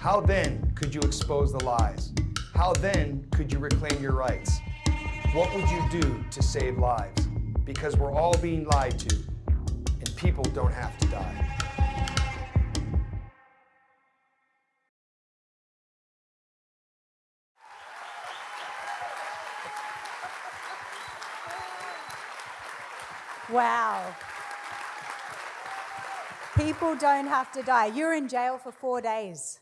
How then could you expose the lies? How then could you reclaim your rights? What would you do to save lives? Because we're all being lied to, and people don't have to die. Wow. People don't have to die. You're in jail for four days.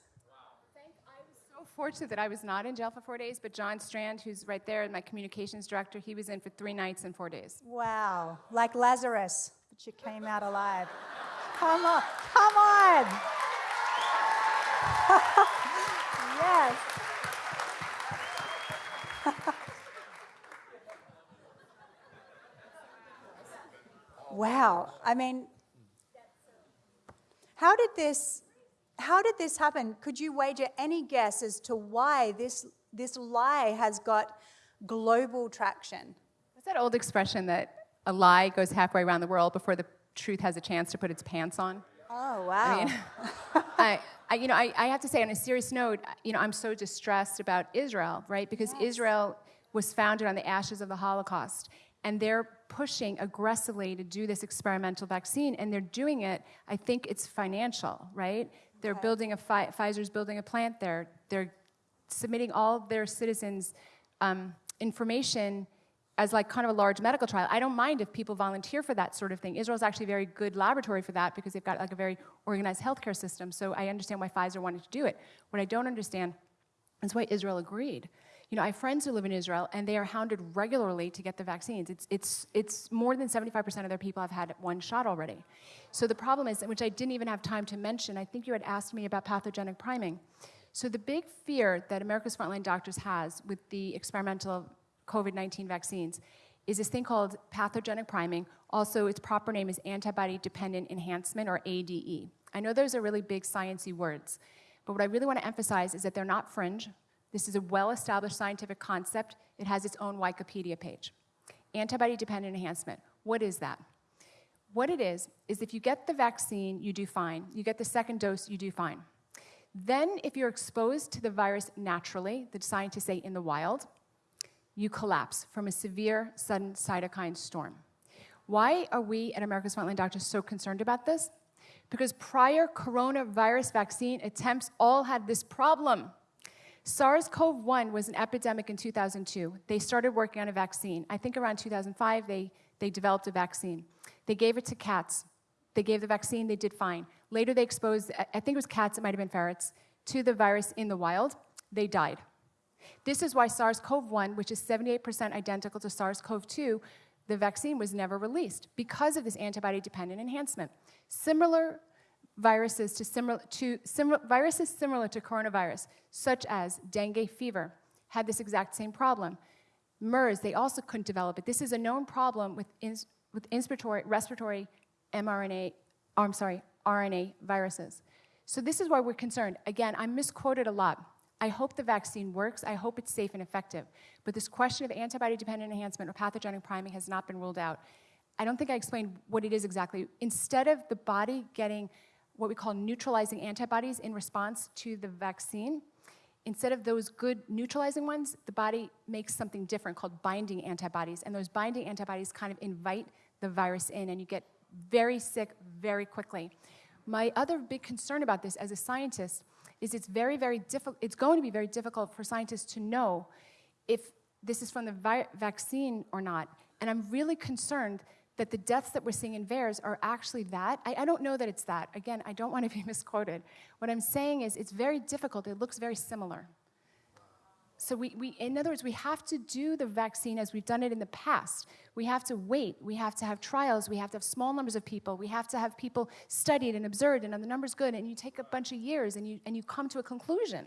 I was so fortunate that I was not in jail for four days, but John Strand, who's right there, my communications director, he was in for three nights and four days. Wow. Like Lazarus, but you came out alive. Come on. Come on. yes. wow. I mean, how did this how did this happen? Could you wager any guess as to why this this lie has got global traction? What's that old expression that a lie goes halfway around the world before the truth has a chance to put its pants on? Oh wow. I mean, I, I, you know, I, I have to say, on a serious note, you know, I'm so distressed about Israel, right? Because Israel was founded on the ashes of the Holocaust, and they're pushing aggressively to do this experimental vaccine, and they're doing it. I think it's financial, right? They're building a Pfizer's building a plant there. They're submitting all their citizens' um, information as like kind of a large medical trial. I don't mind if people volunteer for that sort of thing. Israel's actually a very good laboratory for that because they've got like a very organized healthcare system. So I understand why Pfizer wanted to do it. What I don't understand is why Israel agreed. You know, I have friends who live in Israel and they are hounded regularly to get the vaccines. It's, it's, it's more than 75% of their people have had one shot already. So the problem is, which I didn't even have time to mention, I think you had asked me about pathogenic priming. So the big fear that America's frontline doctors has with the experimental COVID 19 vaccines is this thing called pathogenic priming. Also, its proper name is antibody dependent enhancement or ADE. I know those are really big sciencey words, but what I really want to emphasize is that they're not fringe. This is a well established scientific concept. It has its own Wikipedia page. Antibody dependent enhancement. What is that? What it is, is if you get the vaccine, you do fine. You get the second dose, you do fine. Then, if you're exposed to the virus naturally, the scientists say in the wild, you collapse from a severe, sudden cytokine storm. Why are we at America's Frontline Doctors so concerned about this? Because prior coronavirus vaccine attempts all had this problem. SARS CoV 1 was an epidemic in 2002. They started working on a vaccine. I think around 2005, they, they developed a vaccine. They gave it to cats. They gave the vaccine, they did fine. Later, they exposed, I think it was cats, it might have been ferrets, to the virus in the wild. They died. This is why SARS CoV 1, which is 78% identical to SARS CoV 2, the vaccine was never released because of this antibody dependent enhancement. Similar viruses to similar to viruses similar to coronavirus, such as dengue fever, had this exact same problem. MERS, they also couldn't develop it. This is a known problem with, ins, with respiratory, respiratory mRNA, oh, I'm sorry, RNA viruses. So this is why we're concerned. Again, I'm misquoted a lot. I hope the vaccine works. I hope it's safe and effective. But this question of antibody dependent enhancement or pathogenic priming has not been ruled out. I don't think I explained what it is exactly. Instead of the body getting what we call neutralizing antibodies in response to the vaccine. Instead of those good neutralizing ones, the body makes something different called binding antibodies. And those binding antibodies kind of invite the virus in, and you get very sick very quickly. My other big concern about this as a scientist is it's very, very difficult, it's going to be very difficult for scientists to know if this is from the vaccine or not. And I'm really concerned that the deaths that we're seeing in VAERS are actually that. I, I, don't know that it's that. Again, I don't want to be misquoted. What I'm saying is it's very difficult. It looks very similar. So we, we, in other words, we have to do the vaccine as we've done it in the past. We have to wait. We have to have trials. We have to have small numbers of people. We have to have people studied and observed, and the numbers good. And you take a bunch of years, and you and you come to a conclusion.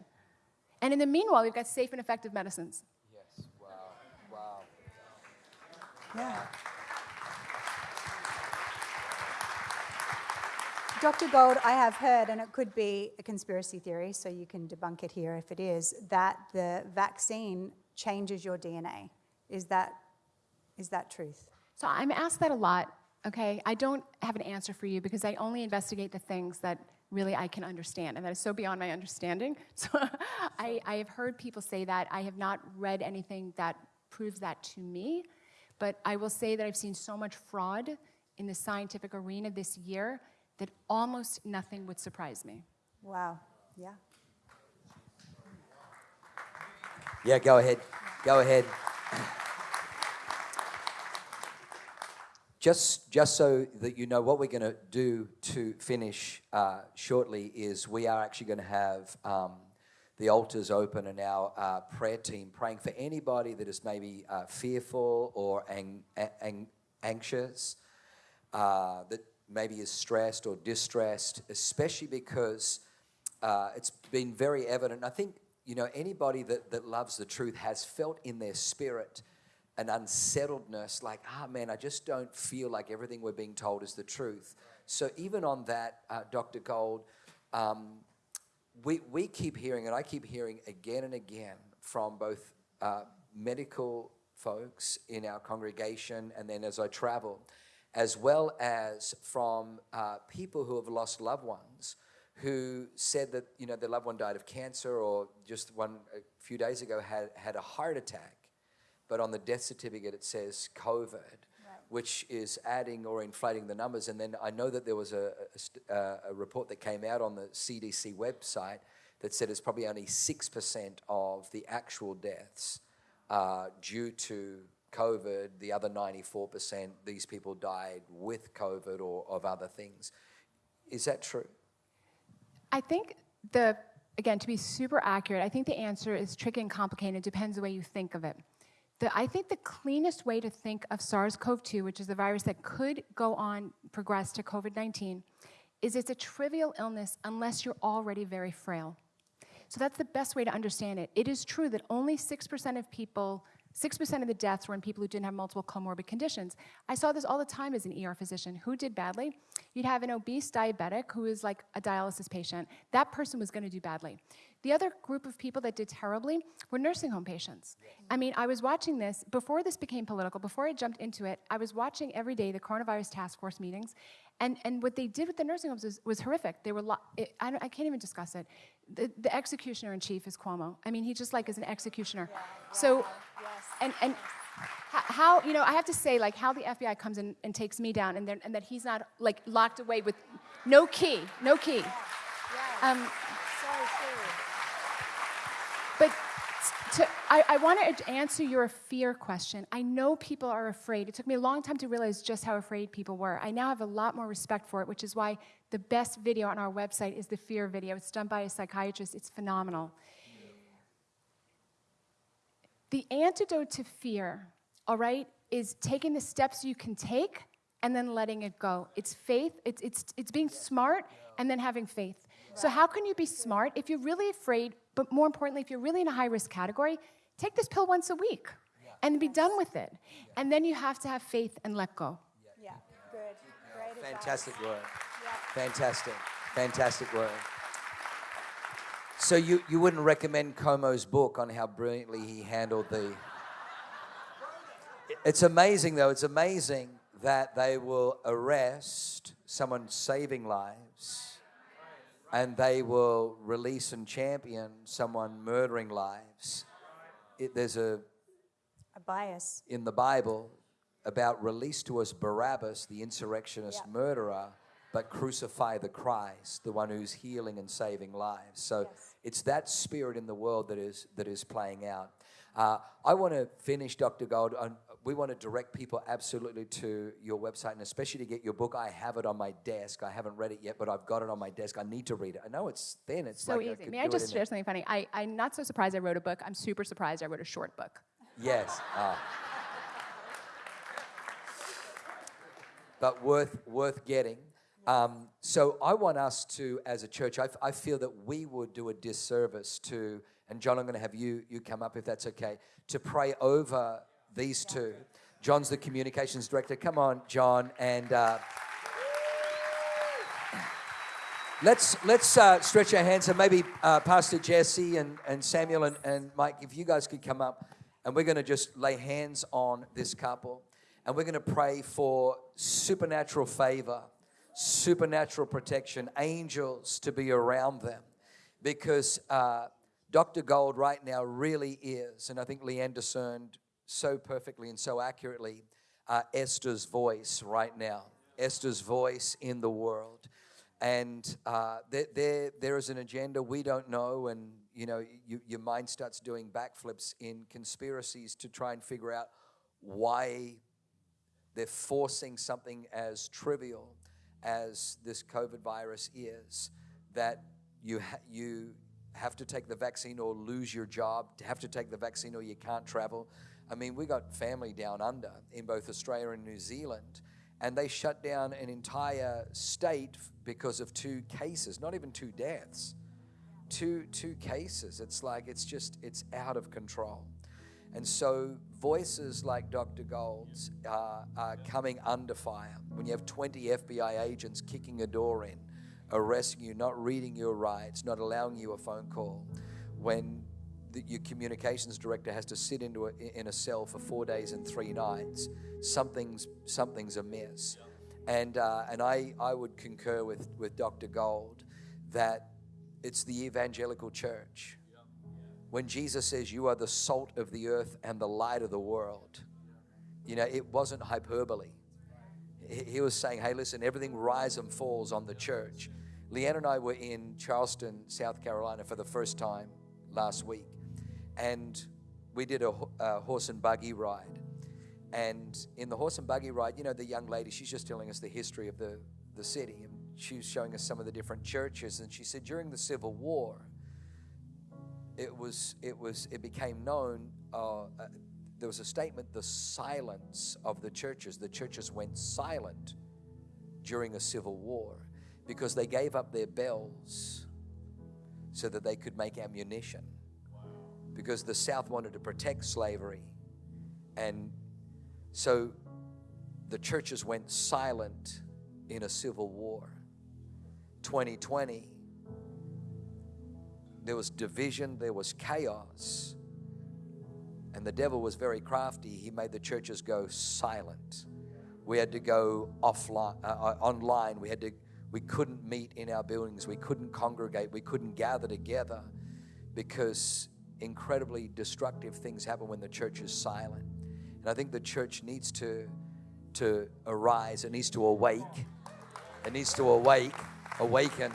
And in the meanwhile, we've got safe and effective medicines. Yes. Wow. Wow. Yeah. Dr. Gold, I have heard, and it could be a conspiracy theory, so you can debunk it here if it is, that the vaccine changes your DNA. Is that, is that truth? So I'm asked that a lot, okay? I don't have an answer for you because I only investigate the things that really I can understand, and that is so beyond my understanding. So I, I have heard people say that. I have not read anything that proves that to me, but I will say that I've seen so much fraud in the scientific arena this year that almost nothing would surprise me. Wow. Yeah. Yeah, go ahead. Go ahead. Just, just so that you know, what we're going to do to finish uh, shortly is we are actually going to have um, the altars open and our uh, prayer team praying for anybody that is maybe uh, fearful or ang- ang- anxious, uh, that maybe is stressed or distressed, especially because uh, it's been very evident. I think, you know, anybody that, that loves the truth has felt in their spirit an unsettledness, like, ah, man, I just don't feel like everything we're being told is the truth. So, even on that, uh, Dr. Gold, um, we, we keep hearing, and I keep hearing again and again from both uh, medical folks in our congregation and then as I travel as well as from uh, people who have lost loved ones who said that you know their loved one died of cancer or just one a few days ago had, had a heart attack but on the death certificate it says covid right. which is adding or inflating the numbers and then i know that there was a, a, a report that came out on the cdc website that said it's probably only 6% of the actual deaths uh, due to COVID, the other 94%, these people died with COVID or of other things. Is that true? I think the, again, to be super accurate, I think the answer is tricky and complicated. It depends the way you think of it. The, I think the cleanest way to think of SARS CoV 2, which is the virus that could go on, progress to COVID 19, is it's a trivial illness unless you're already very frail. So that's the best way to understand it. It is true that only 6% of people 6% of the deaths were in people who didn't have multiple comorbid conditions. I saw this all the time as an ER physician. Who did badly? You'd have an obese diabetic who is like a dialysis patient. That person was going to do badly. The other group of people that did terribly were nursing home patients. I mean, I was watching this before this became political, before I jumped into it, I was watching every day the coronavirus task force meetings, and, and what they did with the nursing homes was, was horrific. They were, lo- it, I, I, can't even discuss it. The, the, executioner in chief is Cuomo. I mean, he just like is an executioner. Yeah, so, yes. and, and how, you know, I have to say, like, how the FBI comes in and takes me down, and, and that he's not, like, locked away with no key, no key. Yeah. Yeah. Um, but to, I, I want to answer your fear question. I know people are afraid. It took me a long time to realize just how afraid people were. I now have a lot more respect for it, which is why the best video on our website is the fear video. It's done by a psychiatrist, it's phenomenal. The antidote to fear, all right, is taking the steps you can take and then letting it go. It's faith, it's, it's, it's being smart and then having faith. So, how can you be smart if you're really afraid, but more importantly, if you're really in a high risk category? Take this pill once a week and be done with it. And then you have to have faith and let go. Yeah, good. Great Fantastic advice. word. Fantastic. Fantastic word. So, you, you wouldn't recommend Cuomo's book on how brilliantly he handled the. It's amazing, though, it's amazing that they will arrest someone saving lives and they will release and champion someone murdering lives. It, there's a, a bias in the Bible about release to us Barabbas, the insurrectionist murderer, but crucify the Christ, the one who's healing and saving lives. So yes. it's that spirit in the world that is that is playing out. Uh, I want to finish, Dr. Gold, on we want to direct people absolutely to your website and especially to get your book. I have it on my desk. I haven't read it yet, but I've got it on my desk. I need to read it. I know it's thin. It's so like easy. May I just share something funny? I, I'm not so surprised I wrote a book. I'm super surprised I wrote a short book. Yes. Uh, but worth worth getting. Um, so I want us to, as a church, I, I feel that we would do a disservice to, and John, I'm going to have you you come up if that's okay, to pray over these two. John's the communications director. Come on, John, and uh, let's let's uh, stretch our hands and maybe uh, Pastor Jesse and, and Samuel and, and Mike, if you guys could come up, and we're going to just lay hands on this couple, and we're going to pray for supernatural favor, supernatural protection, angels to be around them, because. Uh, Dr. Gold right now really is, and I think Leanne discerned so perfectly and so accurately uh, Esther's voice right now, Esther's voice in the world. And uh, there, there, there is an agenda we don't know, and you know, you, your mind starts doing backflips in conspiracies to try and figure out why they're forcing something as trivial as this COVID virus is that you, ha- you have to take the vaccine or lose your job, have to take the vaccine or you can't travel. I mean, we got family down under in both Australia and New Zealand, and they shut down an entire state because of two cases, not even two deaths. Two, two cases. It's like it's just, it's out of control. And so voices like Dr. Gold's uh, are coming under fire. When you have 20 FBI agents kicking a door in, arresting you, not reading your rights, not allowing you a phone call, when that your communications director has to sit into a, in a cell for four days and three nights, something's something's amiss. And uh, and I I would concur with with Dr. Gold that it's the evangelical church. When Jesus says you are the salt of the earth and the light of the world, you know it wasn't hyperbole. He was saying, hey, listen, everything rise and falls on the church. Leanne and I were in Charleston, South Carolina for the first time last week and we did a, a, horse and buggy ride. And in the horse and buggy ride, you know, the young lady, she's just telling us the history of the, the city. And she was showing us some of the different churches. And she said during the Civil War, it was, it was, it became known, uh, uh, there was a statement, the silence of the churches. The churches went silent during a civil war because they gave up their bells so that they could make ammunition because the South wanted to protect slavery And so the churches went silent in a civil war. 2020, there was division, there was chaos. And the devil was very crafty. He made the churches go silent. We had to go offline, uh, uh, online. We had to. We couldn't meet in our buildings. We couldn't congregate. We couldn't gather together because incredibly destructive things happen when the church is silent. And I think the church needs to to arise. It needs to awake. It needs to awake, awaken.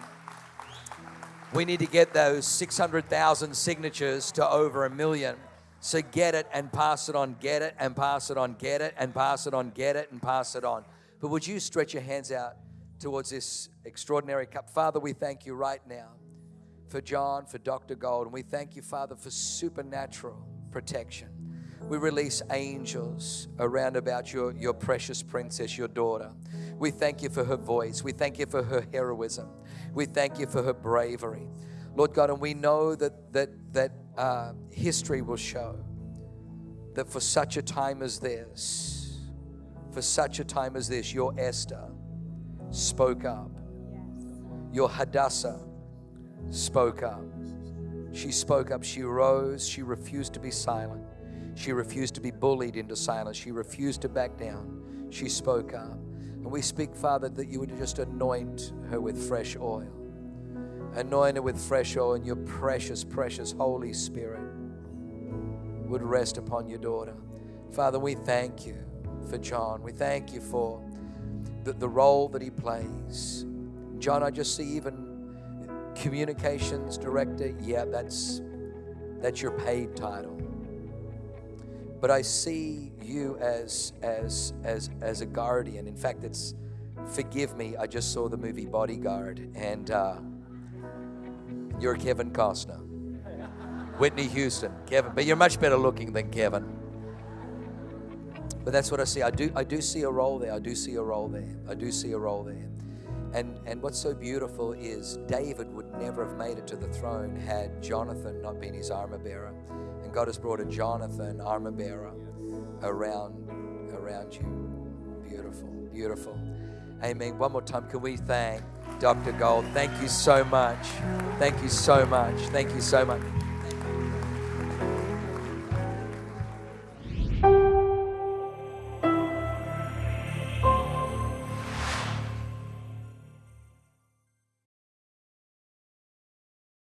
We need to get those 600,000 signatures to over a million. So get it and pass it on, get it and pass it on, get it and pass it on, get it and pass it on. But would you stretch your hands out towards this extraordinary cup? Father, we thank you right now for John, for Dr. Gold, and we thank you, Father, for supernatural protection. We release angels around about your, your precious princess, your daughter. We thank you for her voice. We thank you for her heroism. We thank you for her bravery. Lord God, and we know that, that, that uh, history will show that for such a time as this, for such a time as this, your Esther spoke up. Your Hadassah spoke up. She spoke up. She rose. She refused to be silent. She refused to be bullied into silence. She refused to back down. She spoke up. And we speak, Father, that you would just anoint her with fresh oil. Anoint her with fresh oil, and your precious, precious Holy Spirit would rest upon your daughter. Father, we thank you for John. We thank you for the, the role that he plays. John, I just see even communications director. Yeah, that's that's your paid title. But I see you as as as as a guardian. In fact, it's forgive me. I just saw the movie Bodyguard, and uh, you're Kevin Costner. Whitney Houston, Kevin, but you're much better looking than Kevin. But that's what I see. I do I do see a role there. I do see a role there. I do see a role there. And and what's so beautiful is David would never have made it to the throne had Jonathan not been his armor bearer. And God has brought a Jonathan armor bearer around around you. Beautiful, beautiful. Amen. One more time, can we thank Dr. Gold? Thank you so much. Thank you so much. Thank you so much.